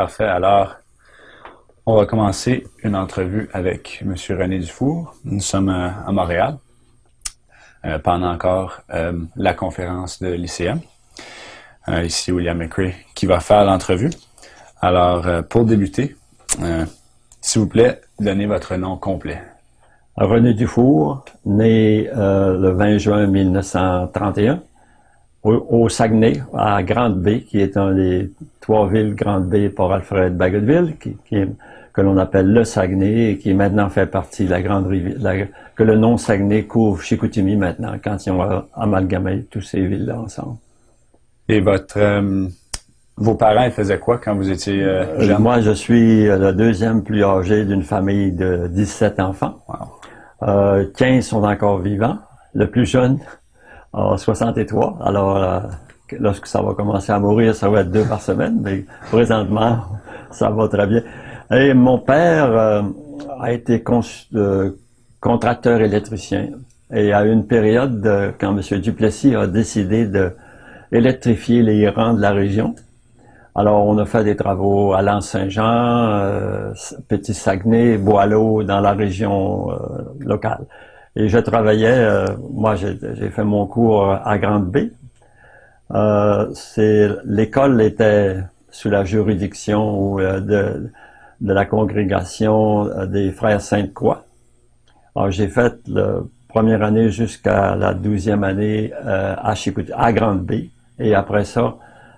Parfait. Alors, on va commencer une entrevue avec M. René Dufour. Nous sommes à, Montréal euh, pendant encore euh, la conférence de l'ICM. Euh, ici, William McRae qui va faire l'entrevue. Alors, pour débuter, s'il vous plaît, donnez votre nom complet. René Dufour, né le 20 juin 1931 au, Saguenay, à Grande Bay, qui est un des trois villes Grande Bay pour Alfred Bagotville, que l'on appelle le Saguenay et qui maintenant fait partie de la grande rivière, que le nom Saguenay couvre Chicoutimi maintenant, quand ils ont amalgamé toutes ces villes-là ensemble. Et votre, euh, vos parents ils faisaient quoi quand vous étiez euh, euh, jeune? Moi, je suis le deuxième plus âgé d'une famille de 17 enfants. Wow. 15 sont encore vivants. Le plus jeune, en 63. Alors, euh, lorsque ça va commencer à mourir, ça va être deux par semaine, mais présentement, ça va très bien. Et mon père euh, a été euh, contracteur électricien. Et à une période, quand M. Duplessis a décidé de électrifier les rangs de la région, alors on a fait des travaux à Lens-Saint-Jean, Petit Saguenay, Boileau, dans la région locale. Et je travaillais, euh, moi j'ai fait mon cours à Grande Bay. Euh, L'école était sous la juridiction euh, de, la congrégation euh, des Frères Sainte-Croix. Alors j'ai fait la première année jusqu'à la douzième année à, à Grande Bay. Et après ça,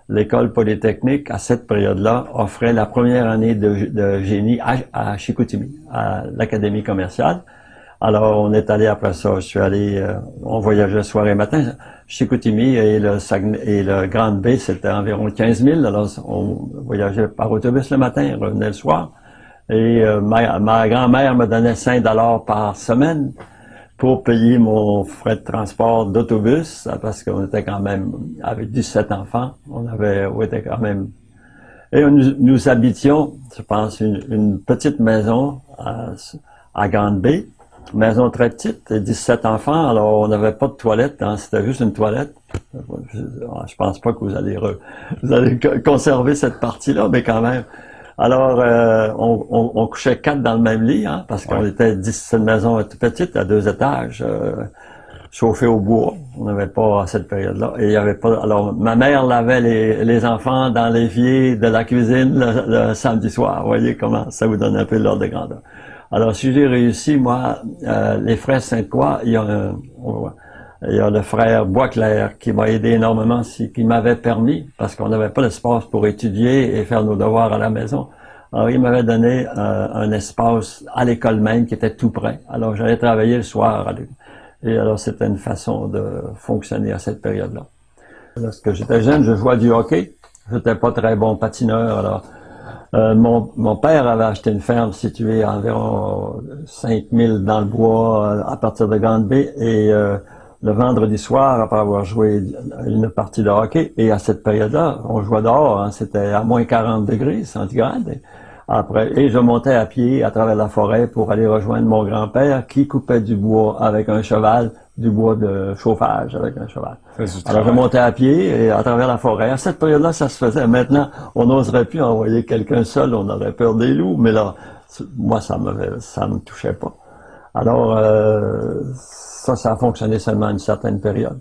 l'école polytechnique, à cette période-là, offrait la première année de, de génie à, à Chicoutimi, à l'Académie commerciale. Alors, on est allé après ça. Je suis allé, euh, on voyageait soir et matin. Chicoutimi et le, et le Grande Bay, c'était environ 15 000. Alors, on voyageait par autobus le matin, revenait le soir. Et euh, ma, grand-mère me donnait 5 dollars par semaine pour payer mon frais de transport d'autobus, parce qu'on était quand même avec 17 enfants. On avait, on était quand même... Et nous, nous habitions, je pense, une, petite maison à, à Grande Bay maison très petite, 17 enfants, alors on n'avait pas de toilette, hein, c'était juste une toilette. Je pense pas que vous allez, vous allez conserver cette partie-là, mais quand même. Alors, euh, on, couchait quatre dans le même lit, hein, parce qu'on était 17 maison toute petite, à deux étages, euh, chauffée au bois. On n'avait pas à cette période-là. Et il y avait pas. Alors, ma mère lavait les, enfants dans l'évier de la cuisine le, le, samedi soir. Vous voyez comment ça vous donne un peu l'ordre de grandeur. Alors, si j'ai réussi, moi, euh, les frères Sainte-Croix, il y a a le frère Boisclair qui m'a aidé énormément, qui m'avait permis, parce qu'on n'avait pas l'espace pour étudier et faire nos devoirs à la maison. Alors, il m'avait donné euh, un espace à l'école même qui était tout près. Alors, j'allais travailler le soir. Et alors, c'était une façon de fonctionner à cette période-là. Lorsque j'étais jeune, je jouais du hockey. J'étais pas très bon patineur, alors euh, mon, mon, père avait acheté une ferme située à environ 5000 dans le bois euh, à partir de Grande Bay et euh, le vendredi soir, après avoir joué une partie de hockey, et à cette période-là, on jouait dehors, hein, c'était à moins 40 degrés centigrades. Après, et je montais à pied à travers la forêt pour aller rejoindre mon grand-père qui coupait du bois avec un cheval du bois de chauffage avec un cheval. Alors montais à pied et à travers la forêt. À cette période-là, ça se faisait. Maintenant, on n'oserait plus envoyer quelqu'un seul, on aurait peur des loups, mais là, moi, ça me ça me touchait pas. Alors, euh, ça, ça a fonctionné seulement une certaine période.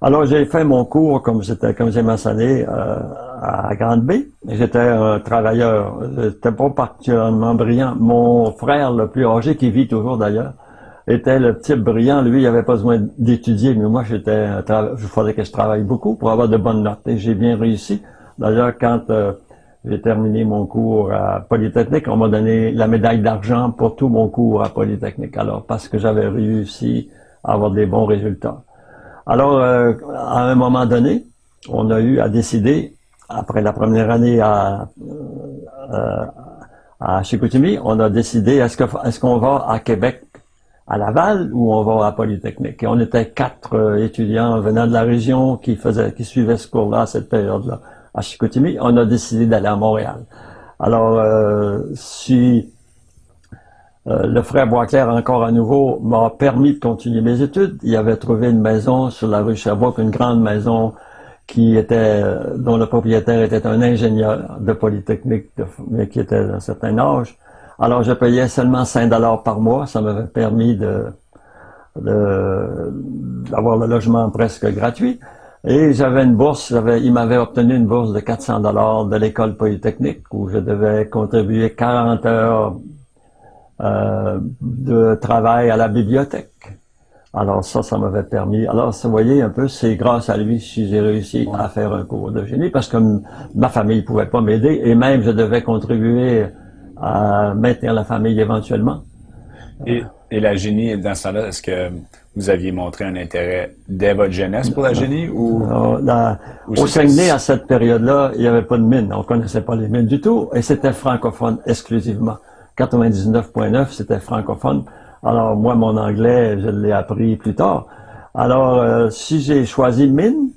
Alors, j'ai fait mon cours, comme comme j'ai mentionné, euh, à Grande Bay. J'étais un travailleur. J'étais pas particulièrement brillant. Mon frère, le plus âgé, qui vit toujours d'ailleurs, était le type brillant. Lui, il avait pas besoin d'étudier, mais moi, j'étais, il fallait que je travaille beaucoup pour avoir de bonnes notes. Et j'ai bien réussi. D'ailleurs, quand euh, j'ai terminé mon cours à Polytechnique, on m'a donné la médaille d'argent pour tout mon cours à Polytechnique. Alors, parce que j'avais réussi à avoir des bons résultats. Alors, euh, à un moment donné, on a eu à décider, après la première année à, euh, à Chicoutimi, on a décidé, est-ce qu'on va à Québec à Laval ou on va à Polytechnique. Et on était quatre euh, étudiants venant de la région qui faisaient, qui suivaient ce cours-là à cette période-là. À Chicoutimi, on a décidé d'aller à Montréal. Alors, euh, si euh, le frère Boisclair, encore à nouveau, m'a permis de continuer mes études, il avait trouvé une maison sur la rue Sherbrooke, une grande maison qui était, dont le propriétaire était un ingénieur de Polytechnique, mais qui était d'un certain âge. Alors, je payais seulement 5 dollars par mois. Ça m'avait permis d'avoir le logement presque gratuit. Et j'avais une bourse, il m'avait obtenu une bourse de 400 dollars de l'école polytechnique où je devais contribuer 40 heures euh, de travail à la bibliothèque. Alors ça, ça m'avait permis. Alors, vous voyez un peu, c'est grâce à lui si j'ai réussi à faire un cours de génie parce que ma famille pouvait pas m'aider et même je devais contribuer à maintenir la famille éventuellement. Et, et la génie, dans ce temps-là, est-ce que vous aviez montré un intérêt dès votre jeunesse pour la génie ou, au Saguenay à cette période-là, il n'y avait pas de mine, on connaissait pas les mines du tout et c'était francophone exclusivement. 99.9 c'était francophone. Alors moi mon anglais, je l'ai appris plus tard. Alors euh, si j'ai choisi mine,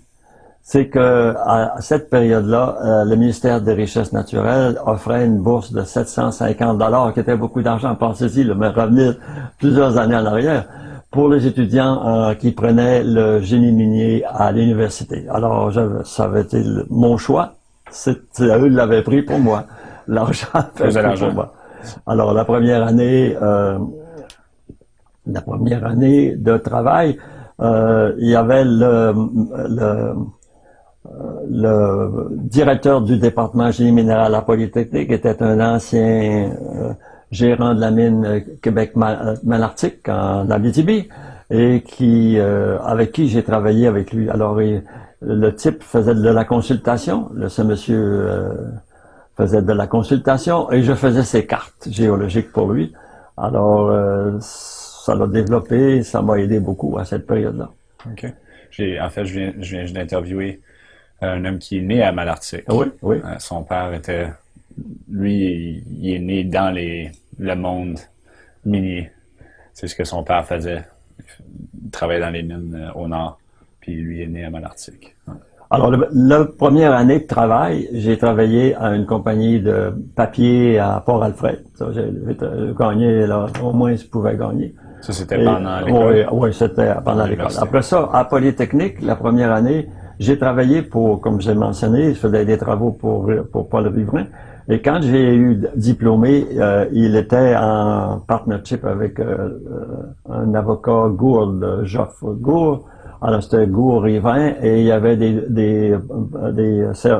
c'est que à cette période-là, euh, le ministère des Richesses naturelles offrait une bourse de 750 dollars, qui était beaucoup d'argent. Pensez-y, le mais revenir plusieurs années en arrière pour les étudiants euh, qui prenaient le génie minier à l'université. Alors, ça avait été mon choix. C'est eux qui l'avaient pris pour moi. L'argent pour moi. Alors, la première année, euh, la première année de travail, euh, il y avait le, le, le, directeur du département génie minéral à Polytechnique, était un ancien gérant de la mine euh, Québec euh, en Abitibi et qui euh, avec qui j'ai travaillé avec lui. Alors le type faisait de la consultation, le, ce monsieur faisait de la consultation et je faisais ses cartes géologiques pour lui. Alors ça l'a développé, ça m'a aidé beaucoup à cette période-là. OK. en fait, je viens, je viens d'interviewer un homme qui est né à Malartic. Oui, oui. son père était lui, il est né dans les, le monde minier. C'est ce que son père faisait. Il travaillait dans les mines euh, au nord, puis lui est né à Malartic. Alors, la première année de travail, j'ai travaillé à une compagnie de papier à Port-Alfred. J'ai gagné, là, au moins je pouvais gagner. Ça, c'était pendant l'école? Oui, oui c'était pendant l'école. Après ça, à Polytechnique, la première année, j'ai travaillé pour, comme j'ai mentionné, je faisais des travaux pour, pour Paul Riverain. Et quand j'ai eu diplômé, euh, il était en partnership avec euh, euh, un avocat Gourde, Geoff Gourde. Alors c'était Gourde Rivin et il y avait des, des,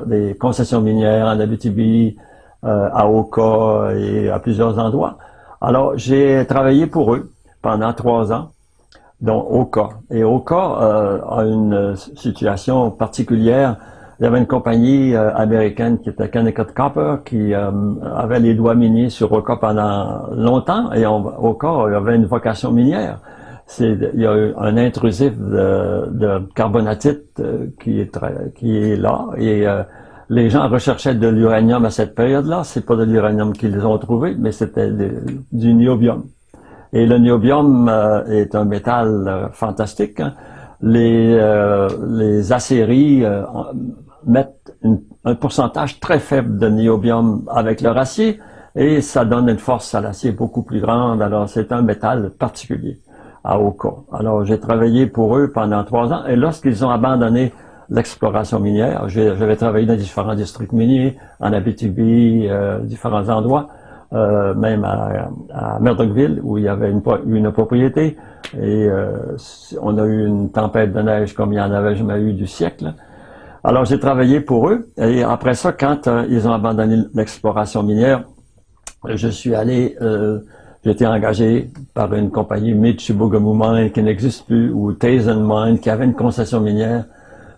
des, concessions minières en Abitibi, à Oka et à plusieurs endroits. Alors j'ai travaillé pour eux pendant trois ans, dont Oka. Et Oka a une situation particulière il y avait une compagnie euh, américaine qui était Connecticut Copper qui euh, avait les doigts miniers sur Oka pendant longtemps et on, Oka avait une vocation minière. Il y a eu un intrusif de, de carbonatite euh, qui est qui est là et les gens recherchaient de l'uranium à cette période-là. C'est pas de l'uranium qu'ils ont trouvé, mais c'était du niobium. Et le niobium est un métal fantastique. Hein. Les, les acéries mettre un pourcentage très faible de niobium avec leur acier et ça donne une force à l'acier beaucoup plus grande. Alors, c'est un métal particulier à Oka. Alors, j'ai travaillé pour eux pendant trois ans et lorsqu'ils ont abandonné l'exploration minière, j'avais travaillé dans différents districts miniers, en Abitibi, euh, différents endroits, euh, même à, Murdochville, où il y avait une, une propriété. Et euh, on a eu une tempête de neige comme il y en avait jamais eu du siècle. Alors, j'ai travaillé pour eux. Et après ça, quand euh, ils ont abandonné l'exploration minière, je suis allé, j'ai été engagé par une compagnie Mitsubishi Mine qui n'existe plus, ou Tazen Mine, qui avait une concession minière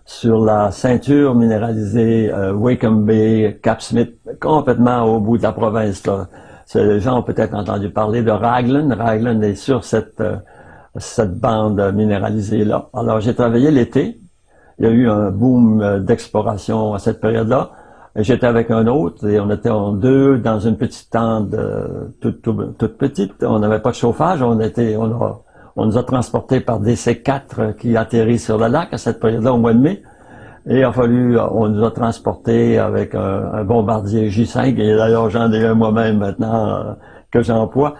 sur la ceinture minéralisée euh, Bay, Cap Smith, complètement au bout de la province. Là. Les gens ont peut-être entendu parler de Raglan. Raglan est sur cette, euh, cette bande minéralisée-là. Alors, j'ai travaillé l'été il y a eu un boom euh, d'exploration à cette période-là. J'étais avec un autre et on était en deux dans une petite tente euh, toute, petite. On n'avait pas de chauffage. On était, on, a, on nous a transportés par des C4 qui atterrit sur le lac à cette période-là au mois de mai. Et il a fallu, on nous a transportés avec un, bombardier J5, et d'ailleurs j'en ai un moi-même maintenant que j'emploie,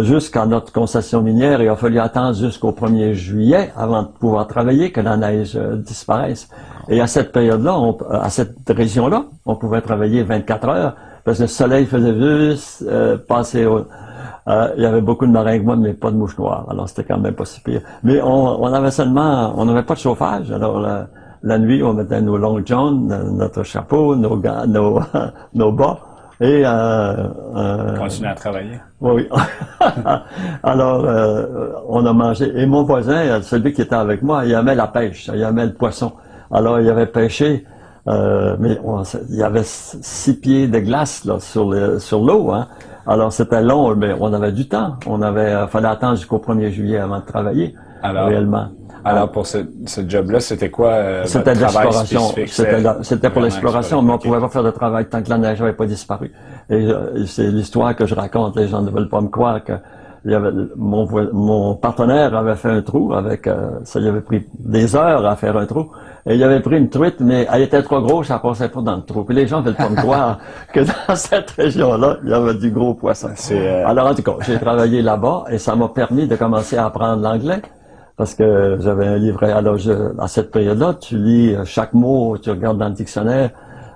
jusqu'à notre concession minière. Il a fallu attendre jusqu'au 1er juillet avant de pouvoir travailler, que la neige disparaisse. Et à cette période-là, à cette région-là, on pouvait travailler 24 heures parce que le soleil faisait juste euh, passer au, euh, il y avait beaucoup de maringouins, mais pas de mouches noires. Alors, c'était quand même pas si pire. Mais on, on avait seulement, on n'avait pas de chauffage. Alors, la, nuit, on mettait nos long johns, notre chapeau, nos gants, nos, nos bas. Et euh, euh, continuer à travailler. Oui. Alors, euh, on a mangé. Et mon voisin, celui qui était avec moi, il aimait la pêche, il aimait le poisson. Alors, il avait pêché, euh, mais il y avait six pieds de glace là, sur l'eau. Sur hein. Alors, c'était long, mais on avait du temps. On avait, euh, fallait attendre jusqu'au 1er juillet avant de travailler, alors, réellement. Alors, pour ce, ce job-là, c'était quoi euh, C'était de l'exploration. C'était pour l'exploration, mais on pouvait pas faire de travail tant que la neige n'avait pas disparu. Et c'est l'histoire que je raconte. Les gens ne veulent pas me croire que il y avait, mon, mon partenaire avait fait un trou avec, ça lui avait pris des heures à faire un trou. Et il avait pris une truite, mais elle était trop grosse, elle passait pas dans le trou. Puis les gens veulent pas me croire que dans cette région-là, il y avait du gros poisson. Euh, Alors en tout cas, j'ai travaillé là-bas et ça m'a permis de commencer à apprendre l'anglais parce que j'avais un livret. Alors à cette période-là, tu lis chaque mot, tu regardes dans le dictionnaire.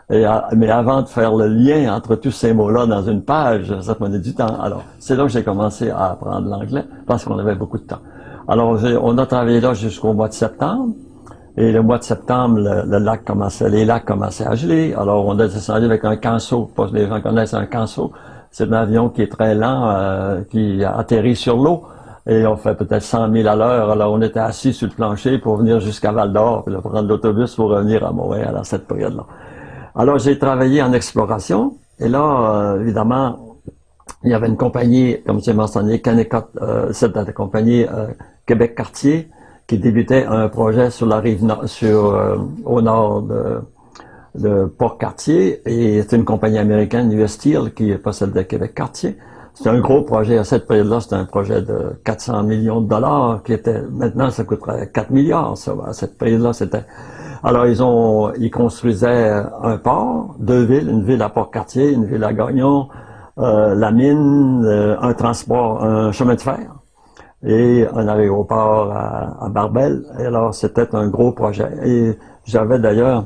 Mais avant de faire le lien entre tous ces mots-là dans une page, ça prenait du temps. Alors, c'est là que j'ai commencé à apprendre l'anglais parce qu'on avait beaucoup de temps. Alors, on a travaillé là jusqu'au mois de septembre. Et le mois de septembre, le, lac commençait, les lacs commençaient à geler. Alors, on a descendu avec un canso. Pas que les gens connaissent un canso. C'est un avion qui est très lent, euh, qui atterrit sur l'eau. Et on fait peut-être 100 000 à l'heure. Alors, on était assis sur le plancher pour venir jusqu'à Val-d'Or, puis prendre l'autobus pour revenir à Montréal à cette période-là. Alors, j'ai travaillé en exploration. Et là, euh, évidemment, il y avait une compagnie, comme j'ai mentionné, Kennecott, euh, cette compagnie euh, Québec-Cartier, qui débutait un projet sur la rive sur, euh, au nord de, Port-Cartier, et c'est une compagnie américaine, US Steel, qui possède le Québec-Cartier. C'est un gros projet. À cette période-là, c'était un projet de 400 millions de dollars, qui était, maintenant, ça coûterait 4 milliards, ça. À cette période-là, c'était, alors, ils ont, ils construisaient un port, deux villes, une ville à Port-Cartier, une ville à Gagnon, euh, la mine, euh, un transport, un chemin de fer et un aéroport à, à Barbel. Et alors, c'était un gros projet. Et j'avais d'ailleurs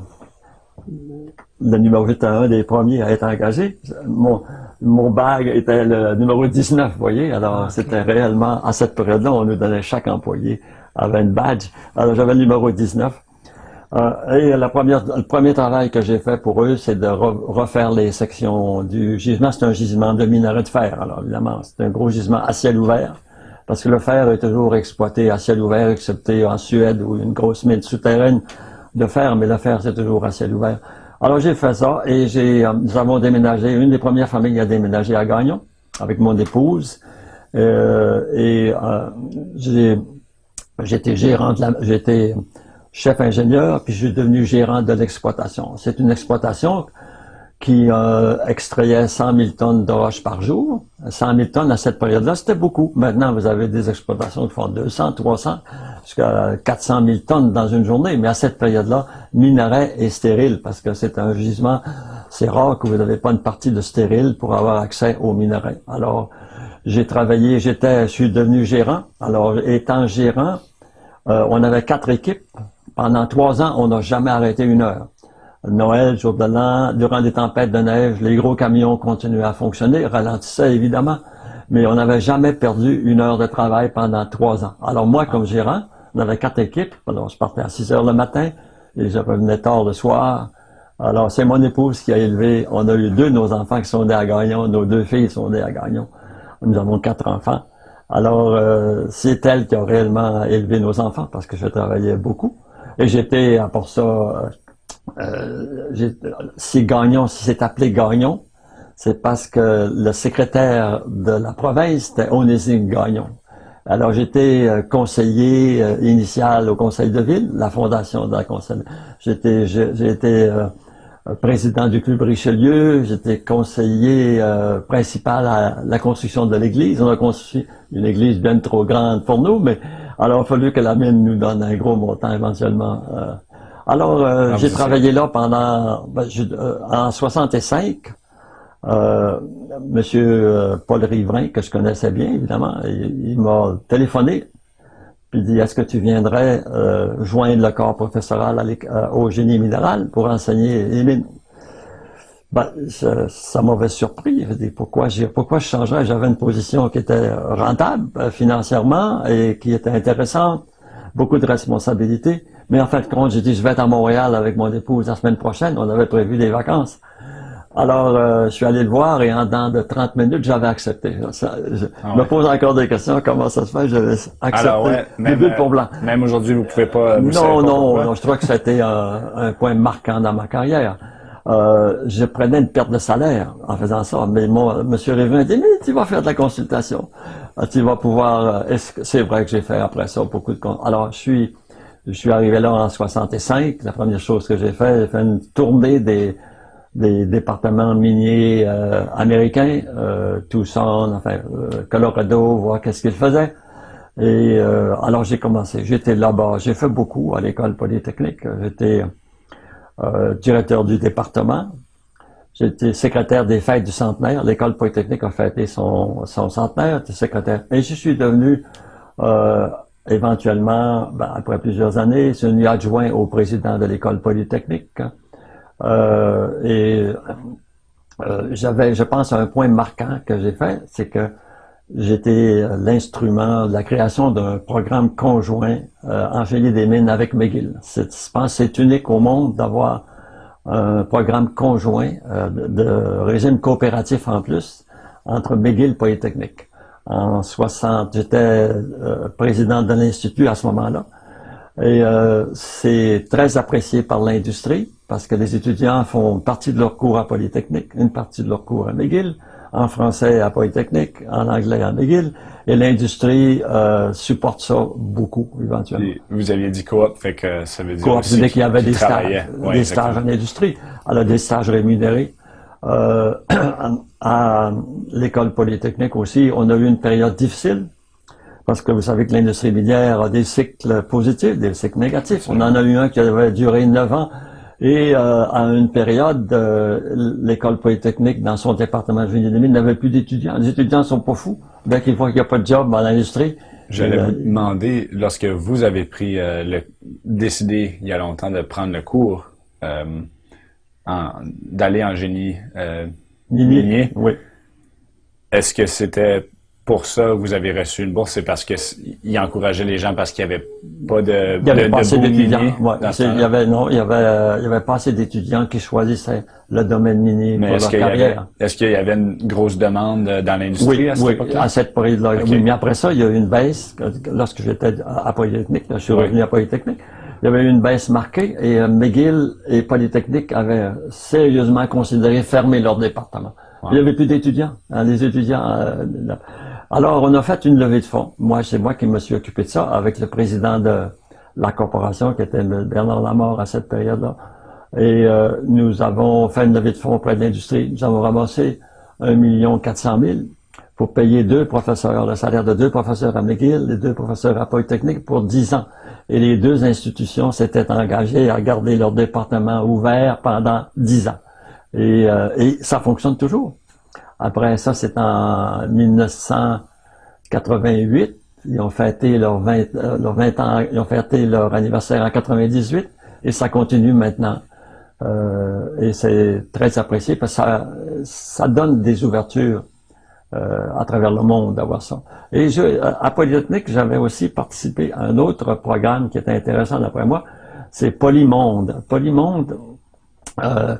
le numéro, j'étais un des premiers à être engagé. Mon, mon bag était le numéro 19, vous voyez. Alors, ah, c'était réellement, à cette période-là, on nous donnait chaque employé avait une badge. Alors, j'avais le numéro 19. Euh, et la première, le premier travail que j'ai fait pour eux, c'est de refaire les sections du gisement. C'est un gisement de minerai de fer. Alors, évidemment, c'est un gros gisement à ciel ouvert parce que le fer est toujours exploité à ciel ouvert, excepté en Suède où il y a une grosse mine souterraine de fer, mais le fer c'est toujours à ciel ouvert. Alors j'ai fait ça et euh, nous avons déménagé, une des premières familles à déménager à Gagnon avec mon épouse euh, et euh, j'étais gérant de la, j'étais chef ingénieur puis je suis devenu gérant de l'exploitation. C'est une exploitation qui extrayait 100 000 tonnes de roches par jour. 100 000 tonnes à cette période-là, c'était beaucoup. Maintenant, vous avez des exploitations qui font 200, 300, jusqu'à 400 000 tonnes dans une journée. Mais à cette période-là, minerai est stérile parce que c'est un gisement, c'est rare que vous n'avez pas une partie de stérile pour avoir accès au minerai. Alors, j'ai travaillé, j'étais, je suis devenu gérant. Alors, étant gérant, euh, on avait quatre équipes. Pendant trois ans, on n'a jamais arrêté une heure. Noël, jour de l'an, durant des tempêtes de neige, les gros camions continuaient à fonctionner, ralentissaient évidemment, mais on n'avait jamais perdu une heure de travail pendant trois ans. Alors moi, comme gérant, on avait quatre équipes, alors je partais à 6 heures le matin, et je revenais tard le soir. Alors c'est mon épouse qui a élevé, on a eu deux de nos enfants qui sont nés à Gagnon, nos deux filles sont nées à Gagnon. Nous avons quatre enfants. Alors euh, c'est elle qui a réellement élevé nos enfants parce que je travaillais beaucoup. Et j'étais, à part ça, euh, si Gagnon, si c'est appelé Gagnon, c'est parce que le secrétaire de la province était Onésime Gagnon. Alors j'étais euh, conseiller euh, initial au conseil de ville, la fondation de la conseil. J'étais, j'ai été président du club Richelieu, j'étais conseiller principal à la construction de l'église. On a construit une église bien trop grande pour nous, mais alors il a fallu que la mine nous donne un gros montant éventuellement Alors, euh, j'ai travaillé là pendant, ben, euh, en 65, euh, Monsieur Paul Riverain, que je connaissais bien, évidemment, il, m'a téléphoné, puis dit, est-ce que tu viendrais joindre le corps professoral au génie minéral pour enseigner les mines? Ben, ça, m'avait surpris. Je dis, pourquoi, pourquoi je changerais? J'avais une position qui était rentable financièrement et qui était intéressante, beaucoup de responsabilités. Mais en fait, quand j'ai dit, je vais être à Montréal avec mon épouse la semaine prochaine, on avait prévu des vacances. Alors, euh, je suis allé le voir et en dans de 30 minutes, j'avais accepté. Ça, je ah me pose encore des questions, comment ça se fait, j'avais accepté Alors, ouais, même, pour blanc. Euh, même aujourd'hui, vous pouvez pas... Vous non, non, non, je crois que c'était un, un, point marquant dans ma carrière. Euh, je prenais une perte de salaire en faisant ça, mais mon, M. Révin dit, mais tu vas faire de la consultation. Ah, tu vas pouvoir... Euh, c'est vrai que j'ai fait après ça beaucoup de... Alors, je suis je suis arrivé là en 65. La première chose que j'ai fait, j'ai fait une tournée des, des départements miniers euh, américains, euh, Tucson, enfin euh, Colorado, voir qu'est-ce qu'ils faisaient. Et euh, alors j'ai commencé. J'étais là-bas. J'ai fait beaucoup à l'école polytechnique. J'étais directeur du département. J'étais secrétaire des fêtes du centenaire. L'école polytechnique a fêté son, son centenaire. J'étais secrétaire. Et je suis devenu Éventuellement, ben, après plusieurs années, je suis adjoint au président de l'école polytechnique. Euh, et euh, j'avais, je pense, un point marquant que j'ai fait, c'est que j'étais l'instrument de la création d'un programme conjoint euh, en des mines avec McGill. je pense c'est unique au monde d'avoir un programme conjoint euh, de, de, régime coopératif en plus entre McGill Polytechnique en 60. J'étais euh, président de l'Institut à ce moment-là. Et euh, c'est très apprécié par l'industrie parce que les étudiants font partie de leur cours à Polytechnique, une partie de leur cours à McGill, en français à Polytechnique, en anglais à McGill, et l'industrie euh, supporte ça beaucoup éventuellement. vous aviez dit coop, fait que ça veut dire coop, aussi qu'il y avait des stages, des stages en industrie, alors des stages rémunérés. Euh, à l'école polytechnique aussi, on a eu une période difficile parce que vous savez que l'industrie minière a des cycles positifs, des cycles négatifs. On en a eu un qui avait duré neuf ans et euh, à une période, euh, l'école polytechnique dans son département de génie des mines n'avait plus d'étudiants. Les étudiants sont pas fous. Dès qu'ils voient qu'il n'y a pas de job dans l'industrie, J'allais vous demander, lorsque vous avez pris le décidé il y a longtemps de prendre le cours, d'aller en génie euh, minier. Oui. Est-ce que c'était pour ça que vous avez reçu une bourse? C'est parce qu'il encourageait les gens parce qu'il n'y avait pas de Il y avait pas assez d'étudiants. il y avait, non, il y avait, il y avait pas assez d'étudiants qui choisissaient le domaine minier pour leur carrière. Est-ce qu'il y avait une grosse demande dans l'industrie à cette oui, à cette période-là. Mais après ça, il y a eu une baisse. Lorsque j'étais à Polytechnique, je suis revenu à Polytechnique, il y avait eu une baisse marquée et euh, McGill et Polytechnique avaient sérieusement considéré fermer leur département. Il n'y avait plus d'étudiants. Hein, les étudiants. Euh, alors, on a fait une levée de fonds. Moi, c'est moi qui me suis occupé de ça avec le président de la corporation, qui était Bernard Lamort à cette période-là. Et euh, nous avons fait une levée de fonds auprès de l'industrie. Nous avons ramassé un million quatre cent mille pour payer deux professeurs, le salaire de deux professeurs à McGill et deux professeurs à Polytechnique pour dix ans. Et les deux institutions s'étaient engagées à garder leur département ouvert pendant dix ans. Et, euh, et ça fonctionne toujours. Après ça, c'est en 1988. Ils ont fêté leur 20, euh, leur 20 ans, ils ont fêté leur anniversaire en 98 et ça continue maintenant. Euh, et c'est très apprécié parce que ça, ça donne des ouvertures euh, à travers le monde d'avoir ça. Et à Polytechnique, j'avais aussi participé à un autre programme qui était intéressant d'après moi, c'est Polymonde. Polymonde, euh,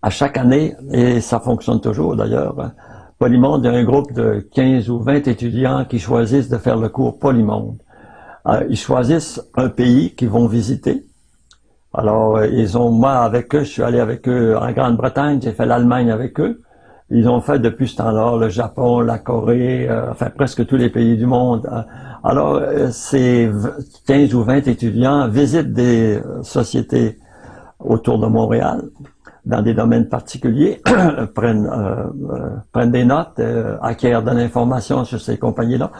à chaque année, et ça fonctionne toujours d'ailleurs, Polymonde, a un groupe de 15 ou 20 étudiants qui choisissent de faire le cours Polymonde. Euh, ils choisissent un pays qu'ils vont visiter. Alors, ils ont, moi, avec eux, je suis allé avec eux en Grande-Bretagne, j'ai fait l'Allemagne avec eux. Ils ont fait depuis ce temps-là le Japon, la Corée, euh, enfin presque tous les pays du monde. Alors, euh, ces 15 ou 20 étudiants visitent des euh, sociétés autour de Montréal dans des domaines particuliers, prennent, prennent des notes, acquièrent de l'information sur ces compagnies-là,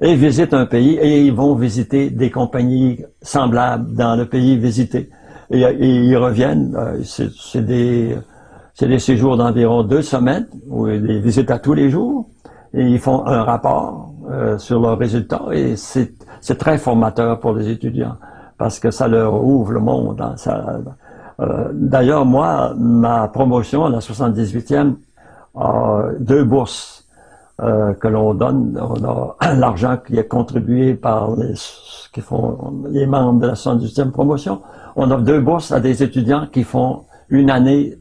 et visitent un pays, et ils vont visiter des compagnies semblables dans le pays visité. et, ils reviennent. c'est des c'est des séjours d'environ deux semaines, ou des visites à tous les jours, et ils font un rapport sur leurs résultats, et c'est très formateur pour les étudiants, parce que ça leur ouvre le monde. Hein, euh, D'ailleurs, moi, ma promotion, la 78e, a deux bourses euh, que l'on donne. On a l'argent qui est contribué par les, qui font, les membres de la 78e promotion. On a deux bourses à des étudiants qui font une année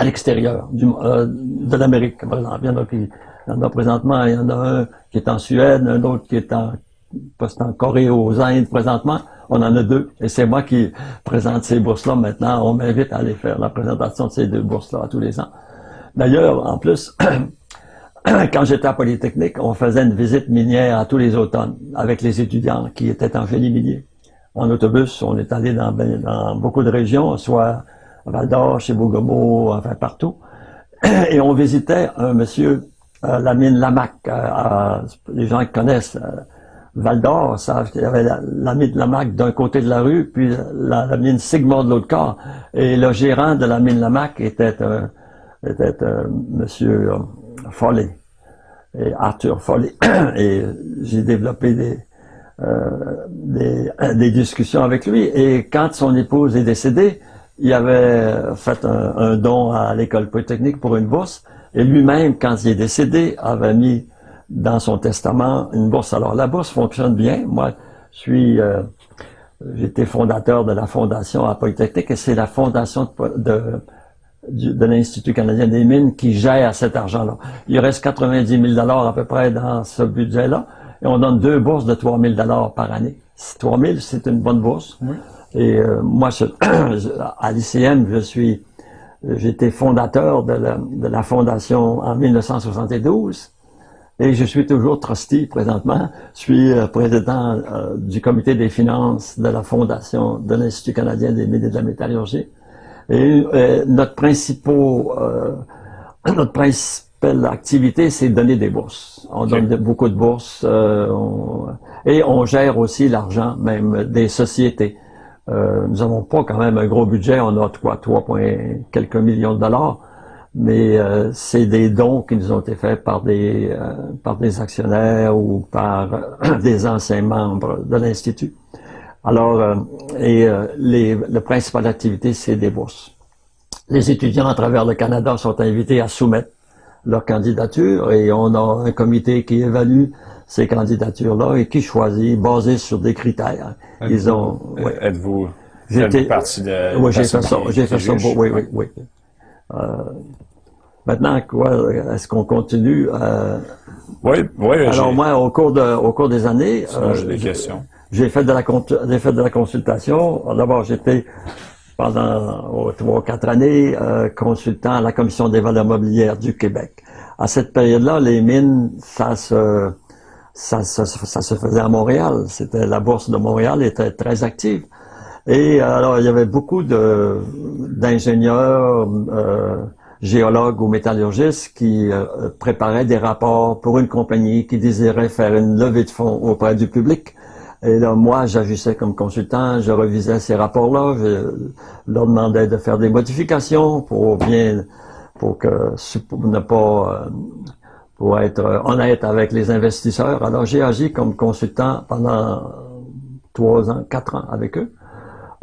à l'extérieur euh, de l'Amérique, par exemple. Il y, en a qui, présentement, il y en a un qui est en Suède, un autre qui est en, en Corée, aux Indes présentement. On en a deux. Et c'est moi qui présente ces bourses-là maintenant. On m'invite à aller faire la présentation de ces deux bourses-là tous les ans. D'ailleurs, en plus, quand j'étais à Polytechnique, on faisait une visite minière à tous les automnes avec les étudiants qui étaient en génie minier. En autobus, on est allé dans, ben, dans beaucoup de régions, soit à Val d'Or, chez Bougomo, enfin partout. Et on visitait un monsieur, euh, la mine Lamac. Euh, les gens qui connaissent euh, Val d'Or savent qu'il y avait la, mine Lamac d'un côté de la rue, puis la, mine Sigmund de l'autre côté. Et le gérant de la mine Lamac était, était monsieur Follet, et Arthur Follet. et j'ai développé des, des discussions avec lui. Et quand son épouse est décédée, il avait fait un, don à l'école polytechnique pour une bourse, et lui-même, quand il est décédé, avait mis dans son testament une bourse. Alors la bourse fonctionne bien. Moi, je suis, euh, j'étais fondateur de la fondation à Polytechnique, et c'est la fondation de, l'Institut canadien des mines qui gère cet argent-là. Il reste 90 000 dollars à peu près dans ce budget-là, et on donne deux bourses de 3 000 dollars par année. 3 000, c'est une bonne bourse. Oui. Et euh, moi, je, à l'ICM, je suis, j'étais fondateur de la, de la, fondation en 1972. Et je suis toujours trustee présentement. Je suis euh, président euh, du comité des finances de la fondation de l'Institut canadien des mines et de la métallurgie. Et notre principal, notre principale activité, c'est donner des bourses. On donne beaucoup de bourses et on gère aussi l'argent même des sociétés. Euh, nous n'avons pas quand même un gros budget, on a 3, 3 quelques millions de dollars, mais euh, c'est des dons qui nous ont été faits par des, euh, par des actionnaires ou par des anciens membres de l'Institut. Alors, et les, la principale activité, c'est des bourses. Les étudiants à travers le Canada sont invités à soumettre leur candidature et on a un comité qui évalue ces candidatures-là et qui choisit basé sur des critères. Ils ont. Ouais. Êtes-vous J'étais partie de. Oui, j'ai fait ça. J'ai fait ça. oui, oui, oui. Euh, maintenant, quoi Est-ce qu'on continue euh, Oui, oui. Alors moi, au cours de, au cours des années, euh, j'ai des questions. J'ai fait de la, j'ai fait de la consultation. D'abord, j'étais pendant oh, trois ou quatre années euh, consultant à la Commission des valeurs mobilières du Québec. À cette période-là, les mines, ça se ça, se faisait à Montréal. C'était la bourse de Montréal était très active. Et alors il y avait beaucoup d'ingénieurs, euh, géologues ou métallurgistes qui euh, préparaient des rapports pour une compagnie qui désirait faire une levée de fonds auprès du public. Et là, moi, j'agissais comme consultant, je revisais ces rapports-là, je leur demandais de faire des modifications pour bien, pour que pour ne pas euh, pour être honnête avec les investisseurs. Alors j'ai agi comme consultant pendant trois ans, quatre ans avec eux.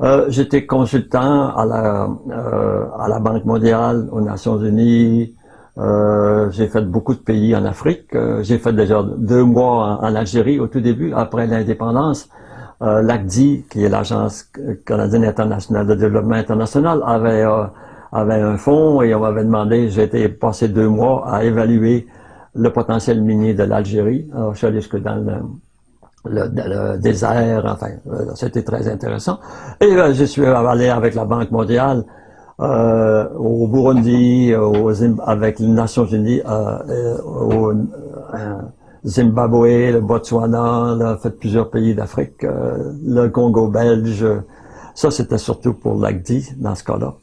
Euh, J'étais consultant à la, euh, à la Banque mondiale, aux Nations Unies. Euh, j'ai fait beaucoup de pays en Afrique. Euh, j'ai fait déjà deux mois en, Algérie au tout début, après l'indépendance. Euh, L'ACDI, qui est l'Agence canadienne internationale de développement international, avait, avait un fonds et on m'avait demandé, j'ai été passé deux mois à évaluer le potentiel minier de l'Algérie. Je suis allé jusque dans le, désert, enfin, euh, c'était très intéressant. Et euh, je suis allé avec la Banque mondiale euh, au Burundi, avec les Nations Unies, au Zimbabwe, le Botswana, on fait plusieurs pays d'Afrique, le Congo belge. Ça, c'était surtout pour l'ACDI dans ce cas-là.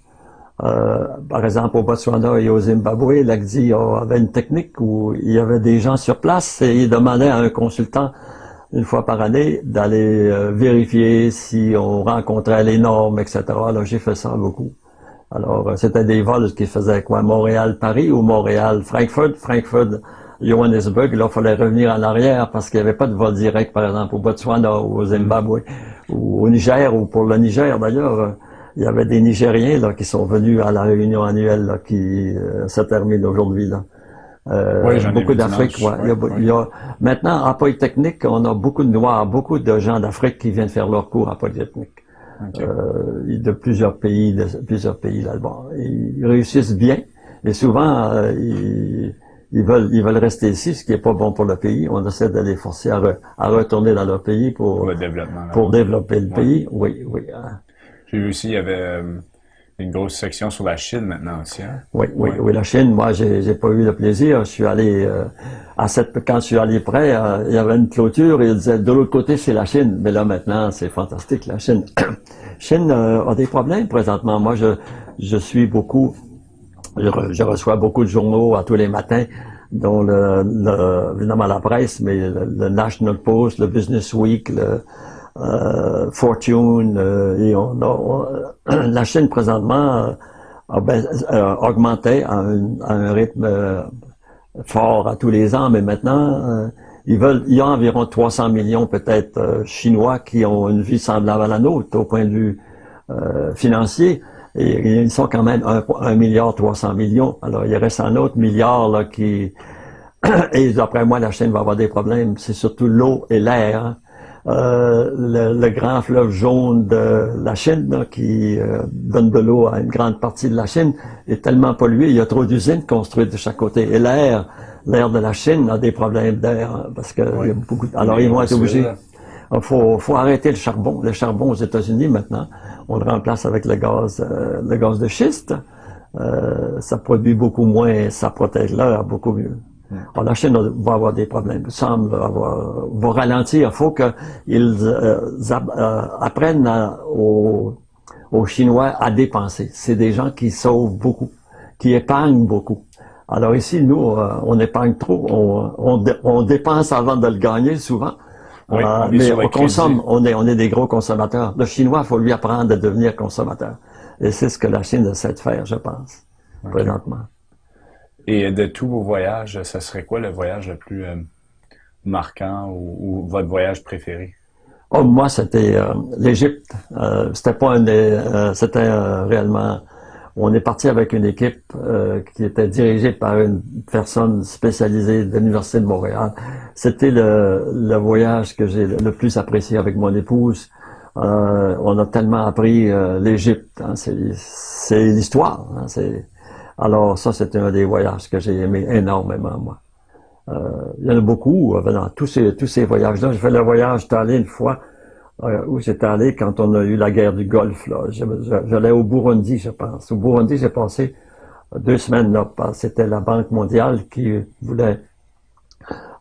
Euh, par exemple, au Botswana et au Zimbabwe, l'ACDI avait une technique où il y avait des gens sur place et ils demandaient à un consultant une fois par année, d'aller euh, vérifier si on rencontrait les normes, etc. Alors, j'ai fait ça beaucoup. Alors, euh, c'était des vols qui faisaient quoi? Montréal-Paris ou Montréal-Frankfurt? Frankfurt, Johannesburg. Là, il fallait revenir en arrière parce qu'il n'y avait pas de vol direct, par exemple, au Botswana ou au Zimbabwe ou au Niger ou pour le Niger, d'ailleurs. Il y avait des Nigériens là, qui sont venus à la réunion annuelle là, qui se termine aujourd'hui. là. Euh, beaucoup d'Afrique. Ouais. maintenant, à Polytechnique, on a beaucoup de Noirs, beaucoup de gens d'Afrique qui viennent faire leur cours à Polytechnique. Euh, de plusieurs pays, de plusieurs pays là. Bon, ils réussissent bien, mais souvent euh, ils, veulent ils veulent rester ici, ce qui est pas bon pour le pays. On essaie de les forcer à, retourner dans leur pays pour pour, pour développer le pays. Oui, oui. Hein. Vu aussi il y avait euh, une grosse section sur la Chine maintenant aussi. Hein? Oui, oui, oui, la Chine, moi, j'ai pas eu le plaisir. Je suis allé euh, à cette quand je suis allé près, euh, il y avait une clôture et il disait de l'autre côté c'est la Chine. Mais là maintenant, c'est fantastique la Chine. Chine euh, a des problèmes présentement. Moi, je je suis beaucoup, je, reçois beaucoup de journaux à tous les matins dont le, le évidemment la presse, mais le, National Post, le Business Week, le euh, Fortune, euh, et on, la Chine présentement a ben, augmenté à un, rythme euh, fort à tous les ans, mais maintenant, ils veulent, il y a environ 300 millions peut-être chinois qui ont une vie semblable à la nôtre au point de vue financier. Et, ils sont quand même 1, milliard 300 millions. Alors, il reste un autre milliard là, qui... et d'après moi, la Chine va avoir des problèmes. C'est surtout l'eau et l'air. Euh, le, grand fleuve jaune de la Chine, qui euh, donne de l'eau à une grande partie de la Chine, est tellement pollué, il y a trop d'usines construites de chaque côté. Et l'air, l'air de la Chine a des problèmes d'air, hein, parce que il y a beaucoup Alors ils vont être obligés. Il faut, faut arrêter le charbon. Le charbon aux États-Unis maintenant, on le remplace avec le gaz, euh, le gaz de schiste. ça produit beaucoup moins, ça protège l'air beaucoup mieux. La Chine va avoir des problèmes, semble avoir, va ralentir. Il faut qu'ils euh, euh, apprennent aux, Chinois à dépenser. C'est des gens qui sauvent beaucoup, qui épargnent beaucoup. Alors ici, nous, euh, on épargne trop, on, dépense avant de le gagner souvent. mais on consomme, on est, on est des gros consommateurs. Le Chinois, il faut lui apprendre à devenir consommateur. Et c'est ce que la Chine essaie de faire, je pense, présentement. Et de tous vos voyages, ce serait quoi le voyage le plus euh, marquant ou, votre voyage préféré? Oh, moi, c'était euh, l'Égypte. Euh, c'était pas un c'était réellement. On est parti avec une équipe qui était dirigée par une personne spécialisée de l'université de Montréal. C'était le, le, voyage que j'ai le plus apprécié avec mon épouse. on a tellement appris l'Égypte. Hein, c'est l'histoire. C'est alors ça, c'était un des voyages que j'ai aimé énormément, moi. Euh, il y en a beaucoup euh, dans tous ces, tous ces voyages-là. J'ai fait le voyage, allé une fois, euh, où j'étais allé quand on a eu la guerre du Golfe. J'allais au Burundi, je pense. Au Burundi, j'ai passé deux semaines là. C'était la Banque mondiale qui voulait